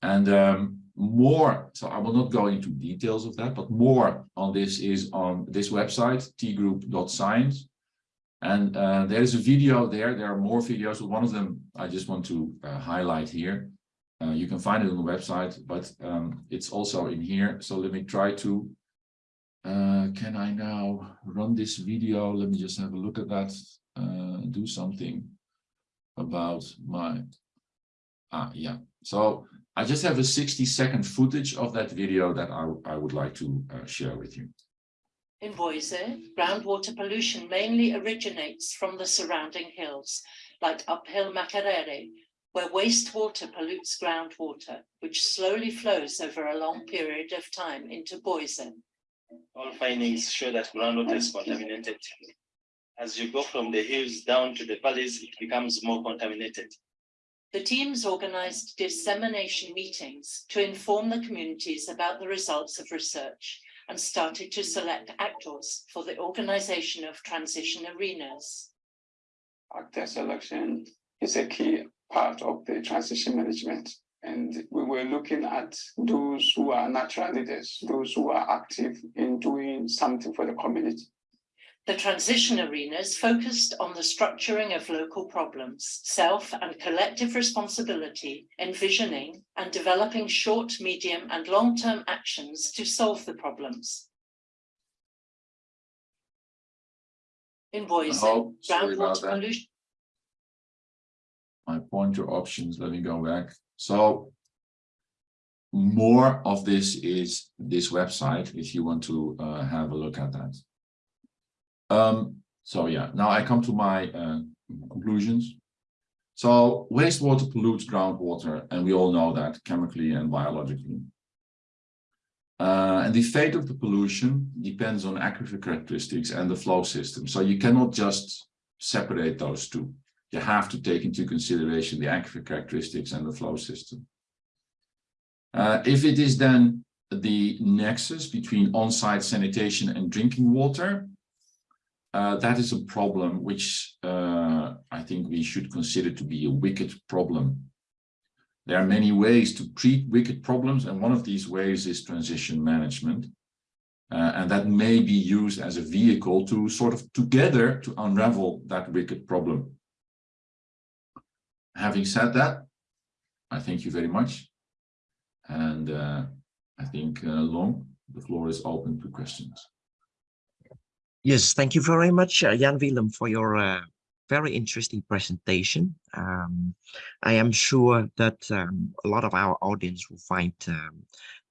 Speaker 3: And um, more, so I will not go into details of that, but more on this is on this website, tgroup.science. And uh, there is a video there. There are more videos. One of them I just want to uh, highlight here. Uh, you can find it on the website, but um, it's also in here. So let me try to uh, can I now run this video? Let me just have a look at that, uh, do something about my, ah, yeah. So I just have a 60 second footage of that video that I, I would like to uh, share with you.
Speaker 4: In Bwaise, groundwater pollution mainly originates from the surrounding hills, like uphill Makerere, where wastewater pollutes groundwater, which slowly flows over a long period of time into Bwaise.
Speaker 5: All findings show that groundwater is contaminated. As you go from the hills down to the valleys, it becomes more contaminated.
Speaker 4: The teams organized dissemination meetings to inform the communities about the results of research and started to select mm-hmm. actors for the organization of transition arenas.
Speaker 6: Actor selection is a key part of the transition management. And we were looking at those who are natural leaders, those who are active in doing something for the community.
Speaker 4: The transition arenas focused on the structuring of local problems, self and collective responsibility, envisioning and developing short, medium and long-term actions to solve the problems. In Bwaise,
Speaker 3: Oh,
Speaker 4: groundwater pollution
Speaker 3: My pointer options, let me go back. So more of this is this website if you want to uh, have a look at that. Um, so yeah, now I come to my uh, conclusions. So wastewater pollutes groundwater, and we all know that chemically and biologically. Uh, and the fate of the pollution depends on aquifer characteristics and the flow system. So you cannot just separate those two you have to take into consideration the aquifer characteristics and the flow system. Uh, if it is then the nexus between on-site sanitation and drinking water, that is a problem which uh, I think we should consider to be a wicked problem. There are many ways to treat wicked problems, and one of these ways is transition management. Uh, and that may be used as a vehicle to sort of together to unravel that wicked problem. Having said that, I thank you very much. And uh, I think, uh, Long, the floor is open to questions.
Speaker 1: Yes, thank you very much, uh, Jan Willem, for your uh, very interesting presentation. Um, I am sure that um, a lot of our audience will find um,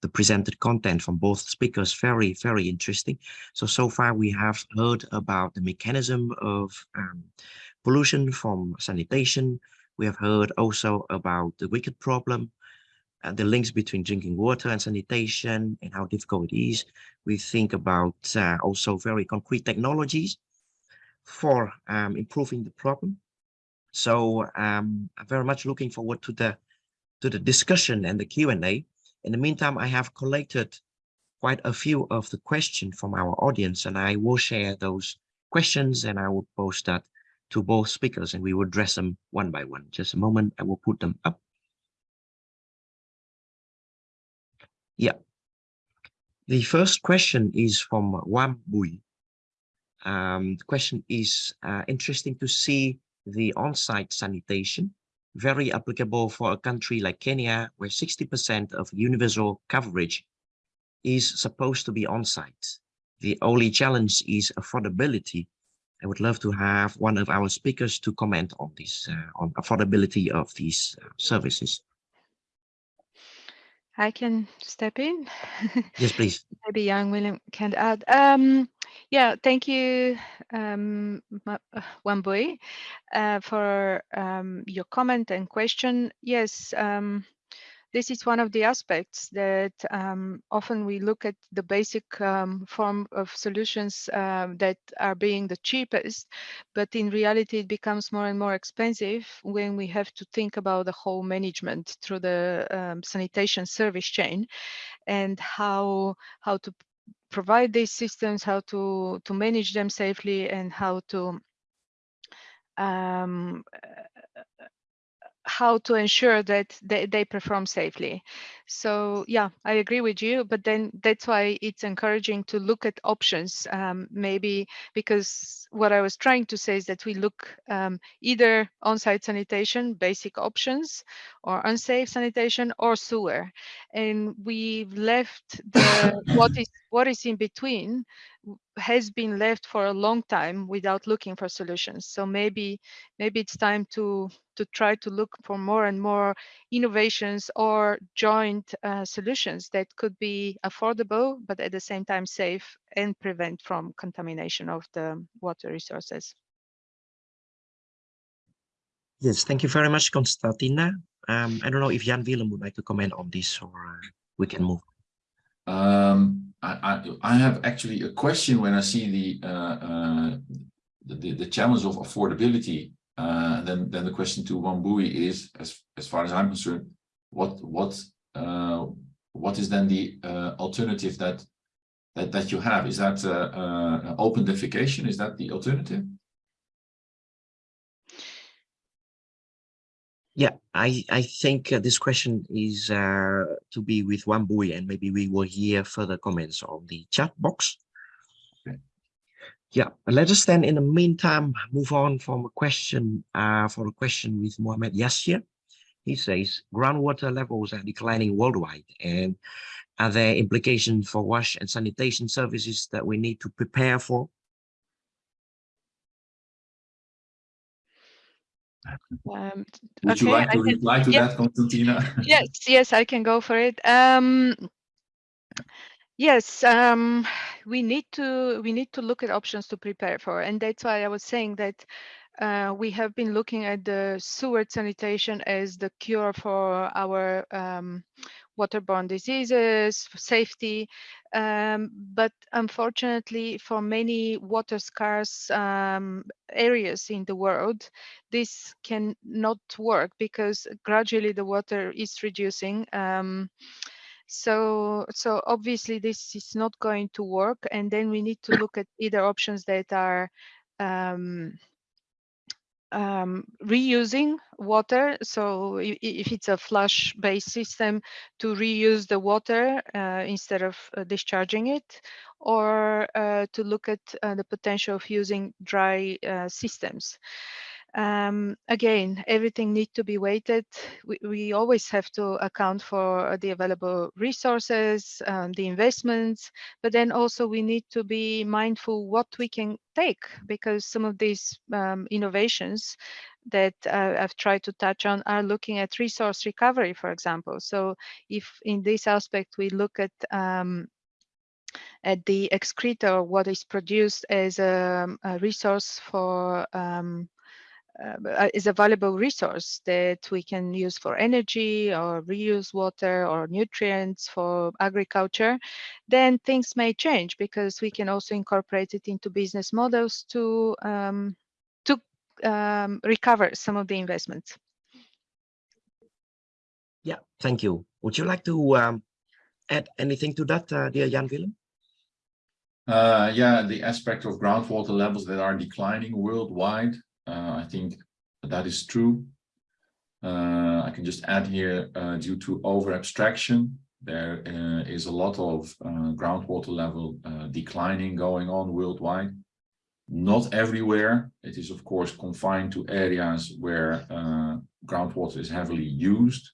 Speaker 1: the presented content from both speakers very, very interesting. So, so far we have heard about the mechanism of um, pollution from sanitation. We have heard also about the wicked problem and the links between drinking water and sanitation and how difficult it is. We think about uh, also very concrete technologies for um, improving the problem. So um, I'm very much looking forward to the to the discussion and the Q&A. In the meantime, I have collected quite a few of the questions from our audience, and I will share those questions and I will post that to both speakers and we will address them one by one. Just a moment, I will put them up. Yeah. The first question is from Wambui. Um, the question is uh, interesting to see the on-site sanitation, very applicable for a country like Kenya, where 60% of universal coverage is supposed to be on-site. The only challenge is affordability. I would love to have one of our speakers to comment on this, uh, on affordability of these uh, services.
Speaker 2: I can step in.
Speaker 1: Yes, please.
Speaker 2: Maybe Jan Willem can add. Um, yeah, thank you, um, uh, Wambui, uh, for um, your comment and question. Yes, um, this is one of the aspects that um, often we look at the basic um, form of solutions um, that are being the cheapest, but in reality it becomes more and more expensive when we have to think about the whole management through the um, sanitation service chain and how how to provide these systems, how to to manage them safely, and how to um, how to ensure that they, they perform safely. So yeah, I agree with you, but then that's why it's encouraging to look at options, um, maybe because what I was trying to say is that we look um, either on-site sanitation, basic options, or unsafe sanitation, or sewer. And we've left the what is what is in between has been left for a long time without looking for solutions. So maybe maybe it's time to to try to look for more and more innovations or joint uh, solutions that could be affordable, but at the same time safe and prevent from contamination of the water resources.
Speaker 1: Yes, thank you very much, Konstantina. Um, I don't know if Jan Willem would like to comment on this or uh, we can move.
Speaker 3: Um, I, I, have actually a question when I see the, uh, uh, the, the challenge of affordability. Uh, then, then the question to Wambui is, as, as far as I'm concerned, what, what, uh, what is then the alternative that, that, that you have? Is that open defecation? Is that the alternative?
Speaker 1: Yeah, I, I think uh, this question is uh, to be with Wambui and maybe we will hear further comments on the chat box.
Speaker 3: Okay.
Speaker 1: Yeah, let us then in the meantime move on from a question uh, for a question with Mohamed Yassir. He says groundwater levels are declining worldwide and are there implications for wash and sanitation services that we need to prepare for?
Speaker 2: Um,
Speaker 3: Would you like to
Speaker 2: I can-
Speaker 3: reply to
Speaker 2: yeah.
Speaker 3: that, Konstantina?
Speaker 2: yes, yes, I can go for it. Um, yes, um, we need to we need to look at options to prepare for, and that's why I was saying that uh, we have been looking at the sewer sanitation as the cure for our um, waterborne diseases, safety. Um, but unfortunately, for many water scarce um, areas in the world, this can not work because gradually the water is reducing. Um, so, so obviously this is not going to work. And then we need to look at either options that are um, reusing water. So if it's a flush based system to reuse the water uh, instead of uh, discharging it or uh, to look at uh, the potential of using dry uh, systems. Um, again, everything needs to be weighted. We, we always have to account for the available resources, um, the investments, but then also we need to be mindful what we can take because some of these um, innovations that uh, I've tried to touch on are looking at resource recovery, for example. So if in this aspect we look at um, at the excreta, or what is produced as a, a resource for um, uh, is a valuable resource that we can use for energy or reuse water or nutrients for agriculture, then things may change because we can also incorporate it into business models to um, to um, recover some of the investments.
Speaker 1: Yeah, thank you. Would you like to um, add anything to that, uh, dear Jan Willem?
Speaker 3: Uh, yeah, the aspect of groundwater levels that are declining worldwide, I think that is true. Uh, I can just add here, uh, due to over abstraction, there uh, is a lot of uh, groundwater level declining going on worldwide. Not everywhere. It is, of course, confined to areas where groundwater is heavily used.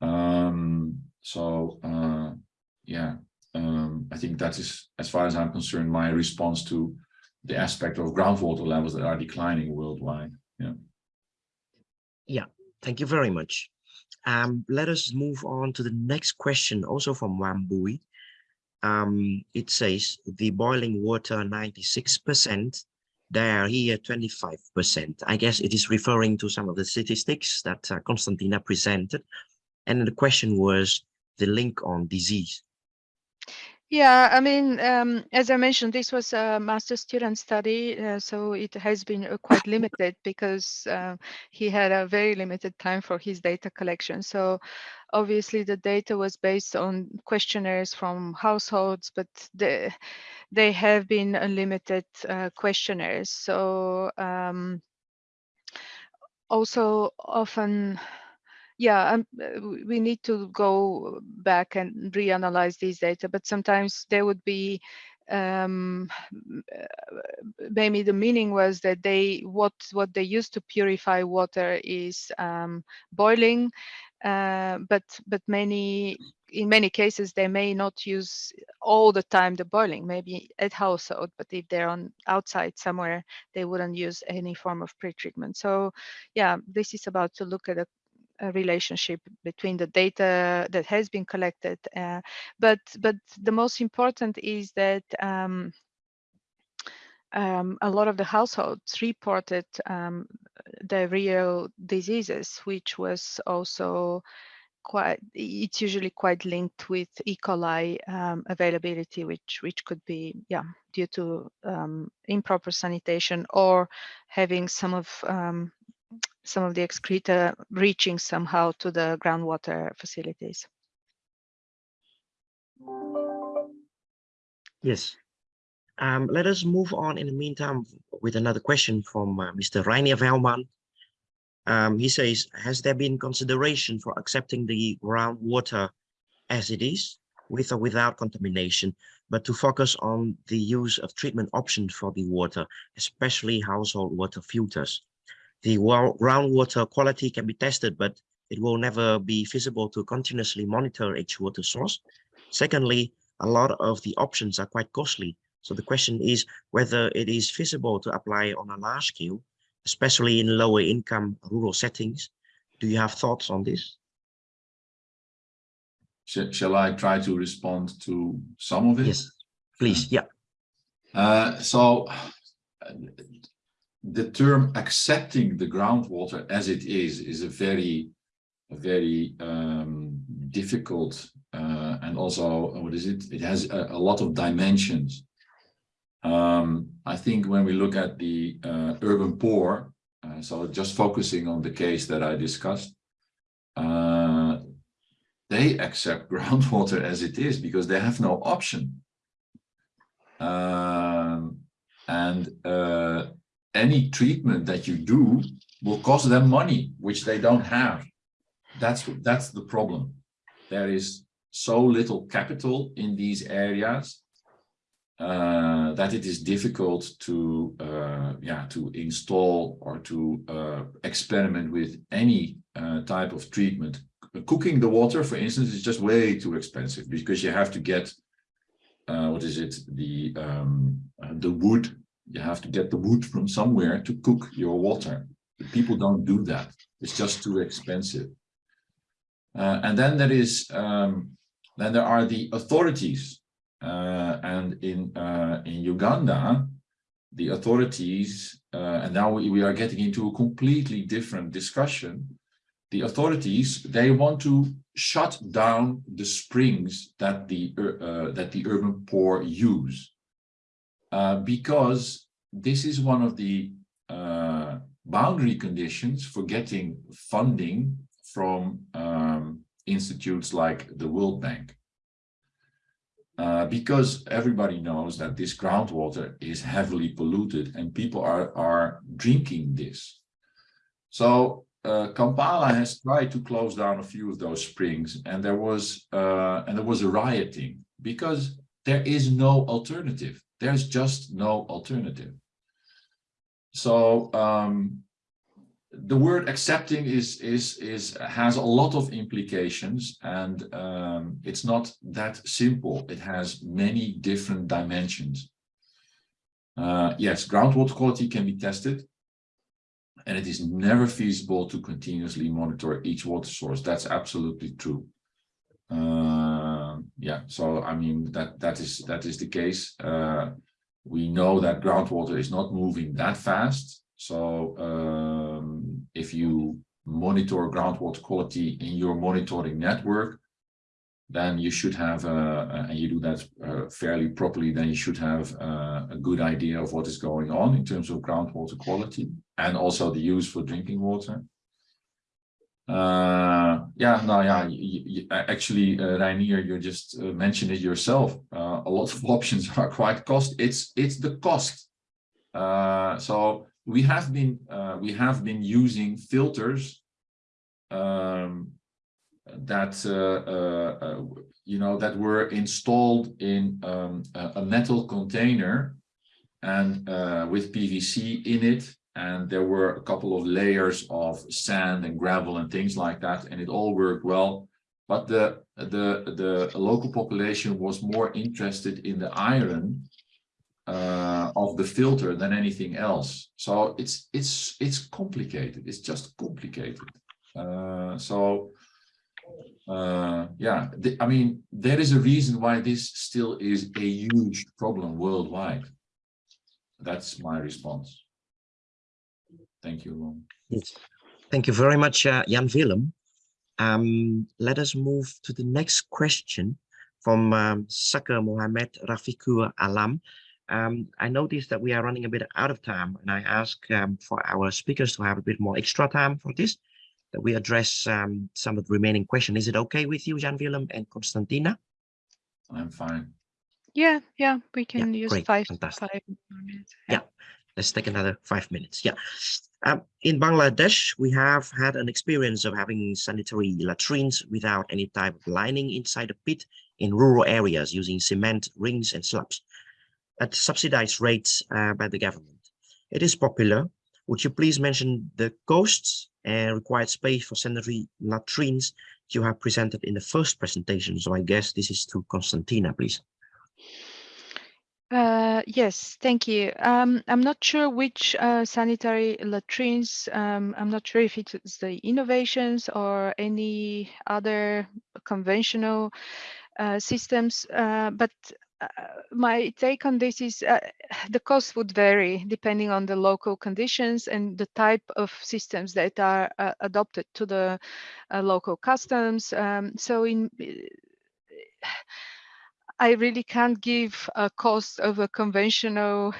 Speaker 3: Um, so, yeah, um, I think that is, as far as I'm concerned, my response to the aspect of groundwater levels that are declining worldwide. Yeah.
Speaker 1: Yeah, thank you very much. Um, let us move on to the next question, also from Wambui. Um, it says the boiling water 96%, there here 25%. I guess it is referring to some of the statistics that uh, Konstantina presented. And the question was the link on disease.
Speaker 2: Yeah, I mean, um, as I mentioned, this was a master student study, uh, so it has been uh, quite limited because uh, he had a very limited time for his data collection. So obviously the data was based on questionnaires from households, but the, they have been unlimited uh, questionnaires. So um, also often yeah, um, uh, we need to go back and reanalyze these data, but sometimes there would be um, uh, maybe the meaning was that they what what they used to purify water is um, boiling, uh, but but many in many cases they may not use all the time the boiling maybe at household but if they're on outside somewhere they wouldn't use any form of pretreatment. So yeah this is about to look at a relationship between the data that has been collected. Uh, but but the most important is that um, um, a lot of the households reported um, diarrheal diseases, which was also quite it's usually quite linked with E. coli um, availability, which which could be yeah due to um, improper sanitation or having some of um, some of the excreta reaching somehow to the groundwater facilities.
Speaker 1: Yes. Um, let us move on in the meantime with another question from uh, Mr. Rainier Velman. Um, he says, has there been consideration for accepting the groundwater as it is, with or without contamination, but to focus on the use of treatment options for the water, especially household water filters? The groundwater quality can be tested, but it will never be feasible to continuously monitor each water source. Secondly, a lot of the options are quite costly. So the question is whether it is feasible to apply on a large scale, especially in lower income rural settings. Do you have thoughts on this?
Speaker 3: Shall I try to respond to some of it?
Speaker 1: Yes, please. Yeah.
Speaker 3: Uh, so the term accepting the groundwater as it is is a very a very um, difficult uh, and also what is it? It has a, a lot of dimensions. Um, I think when we look at the uh, urban poor uh, so just focusing on the case that I discussed uh, they accept groundwater as it is because they have no option. Um, and uh, any treatment that you do will cost them money, which they don't have. That's, that's the problem. There is so little capital in these areas uh, that it is difficult to uh, yeah to install or to uh, experiment with any uh, type of treatment. Cooking the water, for instance, is just way too expensive because you have to get uh, what is it the um, uh, the wood you have to get the wood from somewhere to cook your water. People don't do that. It's just too expensive. Uh, and then there is, um, then there are the authorities. Uh, and in uh, in Uganda, the authorities, uh, and now we, we are getting into a completely different discussion. The authorities, they want to shut down the springs that the uh, that the urban poor use. Uh, because this is one of the uh, boundary conditions for getting funding from um, institutes like the World Bank. uh, because everybody knows that this groundwater is heavily polluted and people are, are drinking this. So uh, Kampala has tried to close down a few of those springs and there was uh, and there was a rioting because there is no alternative. There's just no alternative. So um, the word accepting is is is has a lot of implications and um, it's not that simple. It has many different dimensions. Uh, yes groundwater quality can be tested and it is never feasible to continuously monitor each water source. That's absolutely true. Uh, yeah so i mean that that is that is the case uh, we know that groundwater is not moving that fast so um, if you monitor groundwater quality in your monitoring network, then you should have, uh, and you do that uh, fairly properly, then you should have uh, a good idea of what is going on in terms of groundwater quality and also the use for drinking water. Uh, yeah, no, yeah, you, you, actually, uh, Reinier, you just uh, mentioned it yourself. Uh, a lot of options are quite cost. It's it's the cost. Uh, so we have been uh, we have been using filters um, that uh, you know that were installed in um, a metal container and with PVC in it and there were a couple of layers of sand and gravel and things like that and it all worked well but the the the local population was more interested in the iron uh, of the filter than anything else. So it's it's it's complicated. It's just complicated. Uh, so uh, yeah, the, I mean there is a reason why this still is a huge problem worldwide. That's my response. Thank you.
Speaker 1: Yes. Thank you very much, uh, Jan Willem. Um, let us move to the next question from um, Sakar Mohammed Rafikur Alam. Um, I noticed that we are running a bit out of time, and I ask um, for our speakers to have a bit more extra time for this, that we address um, some of the remaining questions. Is it okay with you, Jan Willem and Konstantina?
Speaker 3: I'm fine.
Speaker 2: Yeah, yeah, we can
Speaker 1: Yeah,
Speaker 2: use
Speaker 1: great,
Speaker 2: five,
Speaker 1: fantastic.
Speaker 2: five more minutes.
Speaker 1: Yeah, let's take another five minutes. Yeah. Um, in Bangladesh, we have had an experience of having sanitary latrines without any type of lining inside the pit in rural areas using cement rings and slabs at subsidized rates uh, by the government. It is popular. Would you please mention the costs and required space for sanitary latrines you have presented in the first presentation? So I guess this is to Konstantina, please.
Speaker 2: Uh, yes, thank you. Um, I'm not sure which uh, sanitary latrines, um, I'm not sure if it's the innovations or any other conventional uh, systems, uh, but uh, my take on this is uh, the cost would vary depending on the local conditions and the type of systems that are adopted to the local customs. Um, so in I really can't give a cost of a conventional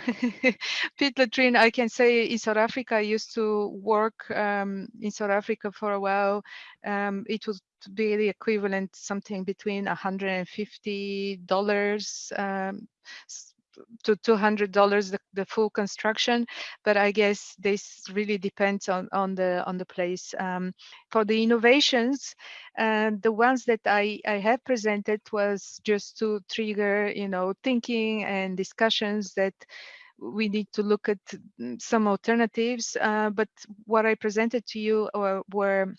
Speaker 2: pit latrine. I can say in South Africa, I used to work um, in South Africa for a while. Um, it would be the equivalent something between $150 um, to $200 the, the full construction but i guess this really depends on on the on the place. Um, for the innovations uh, the ones that i i have presented was just to trigger you know thinking and discussions that we need to look at mm, some alternatives. Uh, but what i presented to you uh, were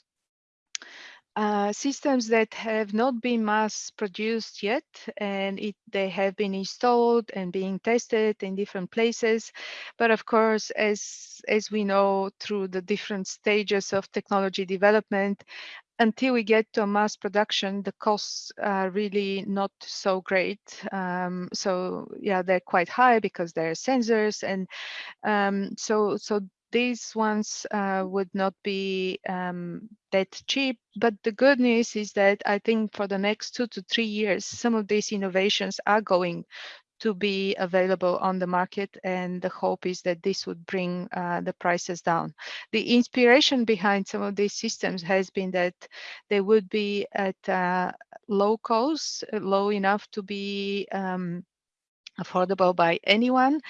Speaker 2: uh, systems that have not been mass produced yet and it, they have been installed and being tested in different places. But of course as as we know through the different stages of technology development until we get to a mass production the costs are really not so great. Um, so yeah they're quite high because there are sensors and um, so so these ones uh, would not be um, that cheap. But the good news is that I think for the next two to three years, some of these innovations are going to be available on the market and the hope is that this would bring uh, the prices down. The inspiration behind some of these systems has been that they would be at uh, low cost, low enough to be um, affordable by anyone,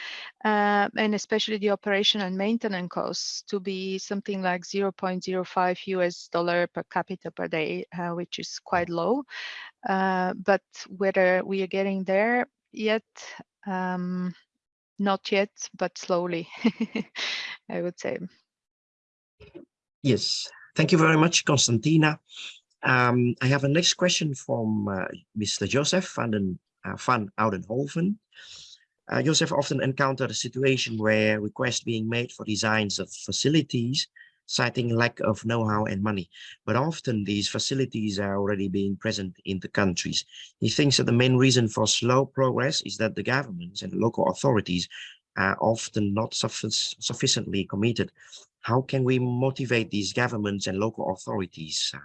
Speaker 2: uh, and especially the operation and maintenance costs to be something like 0.05 US dollar per capita per day, uh, which is quite low. Uh, but whether we are getting there yet, um, not yet, but slowly, I would say.
Speaker 1: Yes, thank you very much, Konstantina. Um, I have a next question from uh, Mr. Joseph den, uh, van Oudenhoven. Uh, Joseph often encountered a situation where requests being made for designs of facilities citing lack of know-how and money. But often these facilities are already being present in the countries. He thinks that the main reason for slow progress is that the governments and local authorities are often not suffic sufficiently committed. How can we motivate these governments and local authorities uh,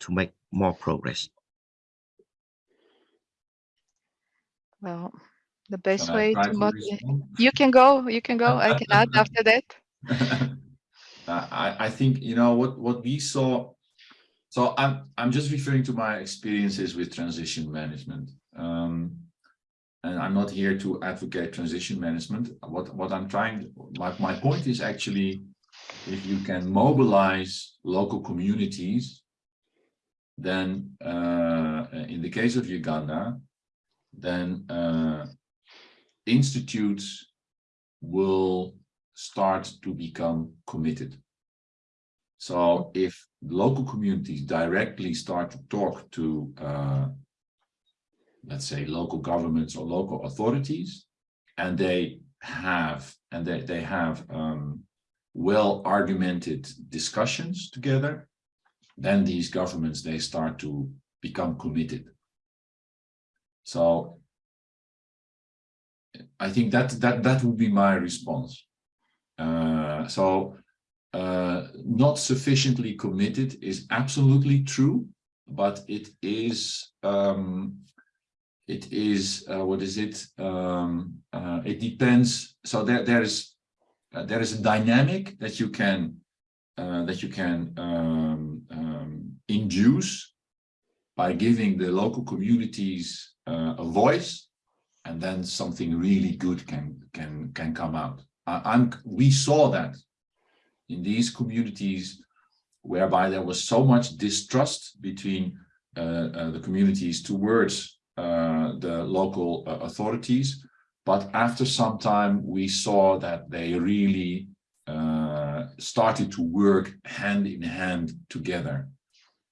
Speaker 1: to make more progress?
Speaker 2: Well, the best way to motivate. You can go, you can go. I can add after that.
Speaker 3: I, I think, you know, what, what we saw, so I'm, I'm just referring to my experiences with transition management. Um, and I'm not here to advocate transition management. What, what I'm trying, my, my point is actually, if you can mobilize local communities, then uh, in the case of Uganda, then uh, institutes will start to become committed. So if local communities directly start to talk to, uh, let's say, local governments or local authorities, and they have and they, they have um, well argumented discussions together, then these governments, they start to become committed. So I think that that that would be my response. Uh, so uh, not sufficiently committed is absolutely true, but it is um, it is uh, what is it? Um, uh, it depends. So there there is uh, there is a dynamic that you can uh, that you can um, um, induce by giving the local communities a voice and then something really good can can can come out. I'm we saw that in these communities whereby there was so much distrust between uh, uh, the communities towards uh, the local uh, authorities. But after some time, we saw that they really uh, started to work hand in hand together.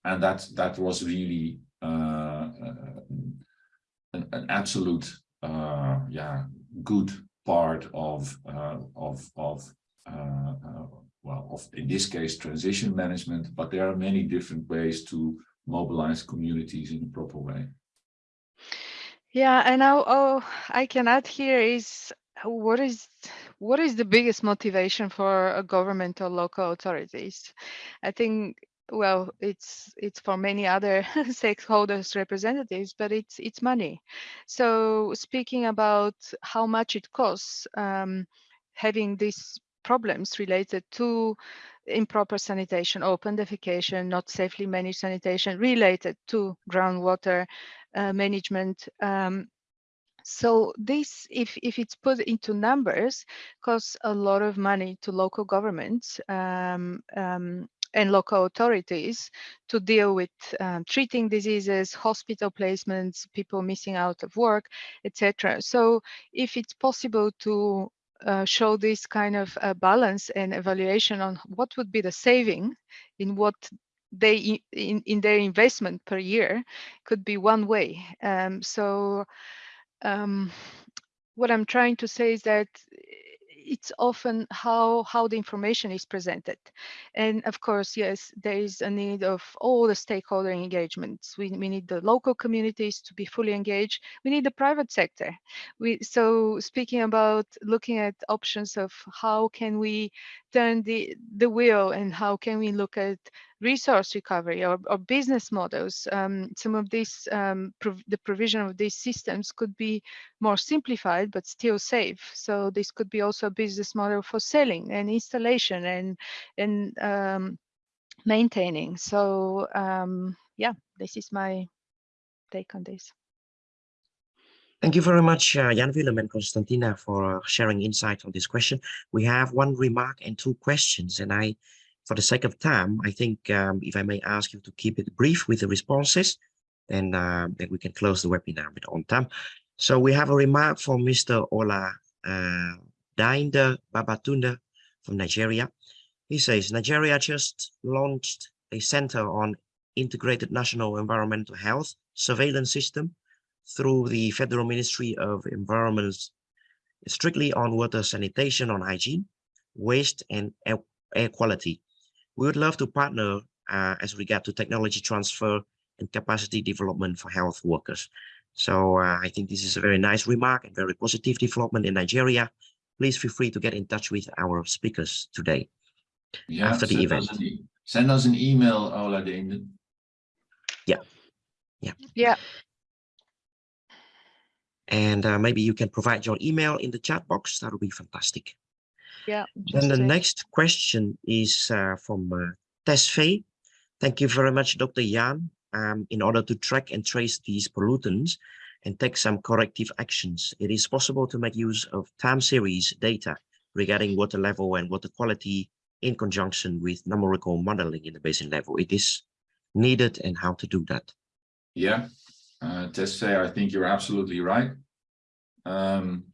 Speaker 3: And that, that was really uh, an, an absolute uh, yeah, good part of uh, of of uh, uh, well, of in this case transition management. But there are many different ways to mobilize communities in a proper way.
Speaker 2: Yeah, and now oh, I can add here is what is what is the biggest motivation for a government or local authorities? I think well it's it's for many other stakeholders representatives but it's it's money. So speaking about how much it costs um, having these problems related to improper sanitation open defecation not safely managed sanitation related to groundwater uh, management um, so this, if, if it's put into numbers, costs a lot of money to local governments um, um, and local authorities to deal with um, treating diseases, hospital placements, people missing out of work, etc. So if it's possible to uh, show this kind of uh, balance and evaluation on what would be the saving in what they in, in their investment per year could be one way. Um, so um, what I'm trying to say is that it's often how how the information is presented. And of course yes there is a need of all the stakeholder engagements. We, we need the local communities to be fully engaged. We need the private sector. We so speaking about looking at options of how can we turn the the wheel and how can we look at resource recovery or, or business models. Um, some of these, um, prov the provision of these systems could be more simplified, but still safe. So this could be also a business model for selling and installation and, and um, maintaining. So um, yeah, this is my take on this.
Speaker 1: Thank you very much, uh, Jan Willem and Konstantina, for sharing insight on this question. We have one remark and two questions, and I, for the sake of time, I think um, if I may ask you to keep it brief with the responses, then, uh, then we can close the webinar with on time. So we have a remark from Mr. Ola uh, Dainde Babatunde from Nigeria. He says, Nigeria just launched a center on integrated national environmental health surveillance system through the Federal Ministry of Environment strictly on water sanitation, on hygiene, waste, and air, air quality. We would love to partner uh, as regard to technology transfer and capacity development for health workers. So uh, I think this is a very nice remark and very positive development in Nigeria. Please feel free to get in touch with our speakers today
Speaker 3: Yeah,
Speaker 1: after the event.
Speaker 3: us e- Send us an email, Ola Deende.
Speaker 2: Yeah, Yeah. Yeah.
Speaker 1: And uh, maybe you can provide your email in the chat box. That would be fantastic.
Speaker 2: Yeah.
Speaker 1: Then the next question is uh, from uh, Tesfaye. Thank you very much, Dr. Jan. Um, in order to track and trace these pollutants and take some corrective actions, it is possible to make use of time series data regarding water level and water quality in conjunction with numerical modeling in the basin level. It is needed and how to do that.
Speaker 3: Yeah, uh, Tesfaye, I think you're absolutely right. Um,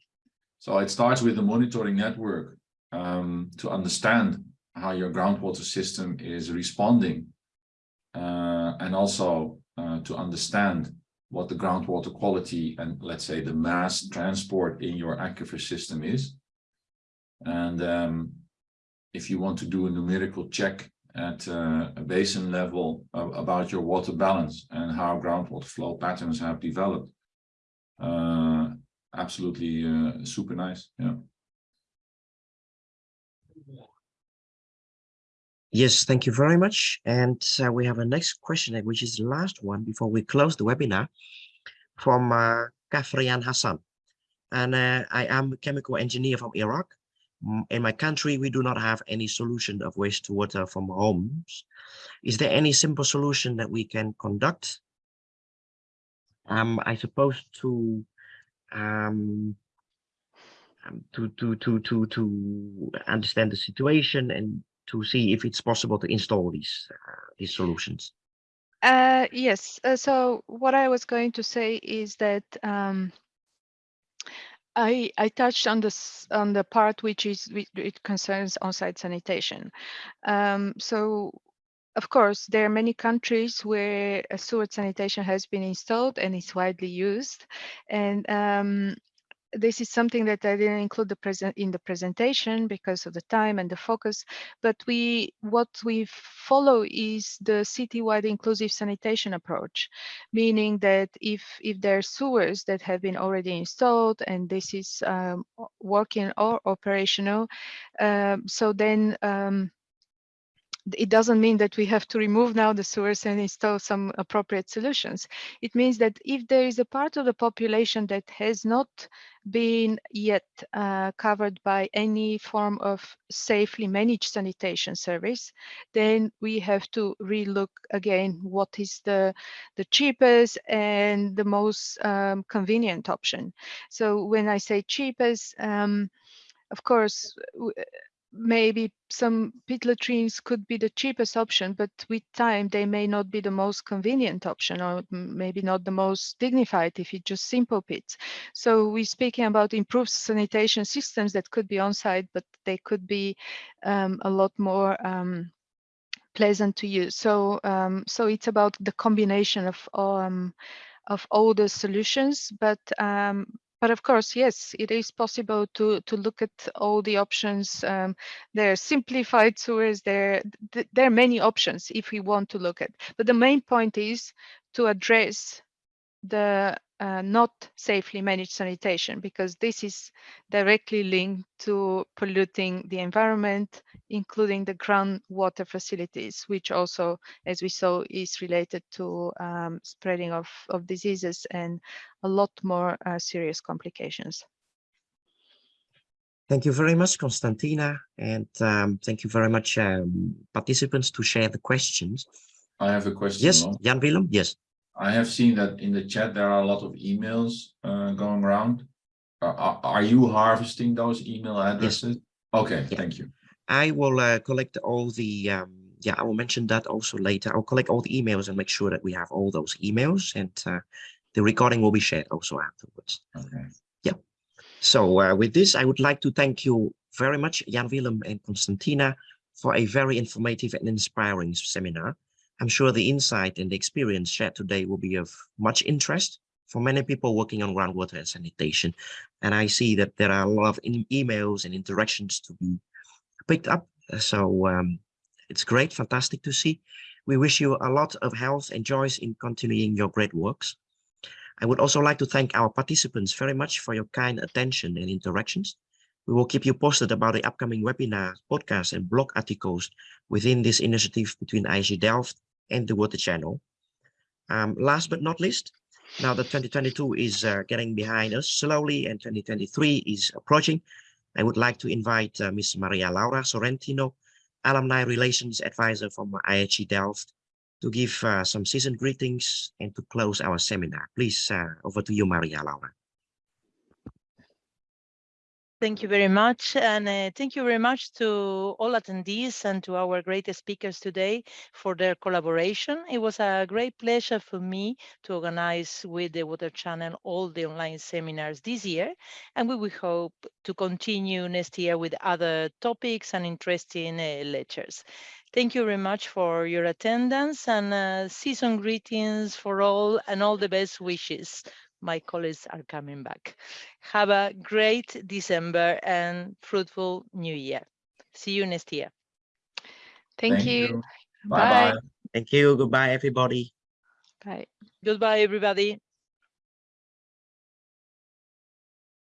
Speaker 3: so it starts with the monitoring network um, to understand how your groundwater system is responding uh, and also uh, to understand what the groundwater quality and let's say the mass transport in your aquifer system is. And um, if you want to do a numerical check at uh, a basin level about your water balance and how groundwater flow patterns have developed. Uh, absolutely uh, super nice. Yeah.
Speaker 1: Yes, thank you very much. And uh, we have a next question, uh, which is the last one before we close the webinar from uh, Kafrian Hassan. And uh, I am a chemical engineer from Iraq. In my country, we do not have any solution of wastewater from homes. Is there any simple solution that we can conduct? Um, I suppose to um, um, to to to to to understand the situation and to see if it's possible to install these uh, these solutions.
Speaker 2: Uh, yes. Uh, so what I was going to say is that um, I I touched on this on the part which is it concerns on-site sanitation. Um, so of course, there are many countries where sewer sanitation has been installed and is widely used, and um, this is something that I didn't include the present in the presentation because of the time and the focus. But we what we follow is the citywide inclusive sanitation approach, meaning that if if there are sewers that have been already installed and this is um, working or operational, um, so then. Um, it doesn't mean that we have to remove now the sewers and install some appropriate solutions. It means that if there is a part of the population that has not been yet uh, covered by any form of safely managed sanitation service, then we have to relook again what is the, the cheapest and the most um, convenient option. So when I say cheapest, um, of course, maybe some pit latrines could be the cheapest option, but with time they may not be the most convenient option or maybe not the most dignified if it's just simple pits. So we're speaking about improved sanitation systems that could be on site, but they could be um, a lot more um, pleasant to use. So um, so it's about the combination of um, of all the solutions, but um, but of course, yes, it is possible to to look at all the options. Um, there are simplified sewers. There th- there are many options if we want to look at. But the main point is to address the uh, not safely managed sanitation because this is directly linked to polluting the environment, including the groundwater facilities, which also, as we saw, is related to um, spreading of, of diseases and a lot more uh, serious complications.
Speaker 1: Thank you very much, Konstantina, and um, thank you very much, um, participants, to share the questions.
Speaker 3: I have a question.
Speaker 1: Yes,
Speaker 3: Mo.
Speaker 1: Jan Willem, yes.
Speaker 3: I have seen that in the chat, there are a lot of emails uh, going around. Are- Are, are you harvesting those email addresses? Yes. Okay,
Speaker 1: Yeah.
Speaker 3: thank you.
Speaker 1: I will uh, collect all the, um, yeah, I will mention that also later. I'll collect all the emails and make sure that we have all those emails and uh, the recording will be shared also afterwards.
Speaker 3: Okay. Yeah.
Speaker 1: So uh, with this, I would like to thank you very much, Jan Willem and Konstantina, for a very informative and inspiring seminar. I'm sure the insight and the experience shared today will be of much interest for many people working on groundwater and sanitation. And I see that there are a lot of emails and interactions to be picked up. So um, it's great, fantastic to see. We wish you a lot of health and joys in continuing your great works. I would also like to thank our participants very much for your kind attention and interactions. We will keep you posted about the upcoming webinars, podcasts, and blog articles within this initiative between IHE Delft and the Water Channel. Um, last but not least, now that 2022 is uh, getting behind us slowly and 2023 is approaching, I would like to invite uh, Ms. Maria Laura Sorrentino, Alumni Relations Advisor from IHE Delft, to give uh, some season greetings and to close our seminar. Please, uh, over to you, Maria Laura.
Speaker 7: Thank you very much. And uh, thank you very much to all attendees and to our great speakers today for their collaboration. It was a great pleasure for me to organize with the Water Channel all the online seminars this year. And we will hope to continue next year with other topics and interesting uh, lectures. Thank you very much for your attendance and uh, season greetings for all and all the best wishes my colleagues are coming back. Have a great December and fruitful new year. See you next year.
Speaker 2: Thank, you.
Speaker 3: Bye-bye.
Speaker 1: Thank you. Goodbye, everybody.
Speaker 2: Bye.
Speaker 7: Goodbye, everybody.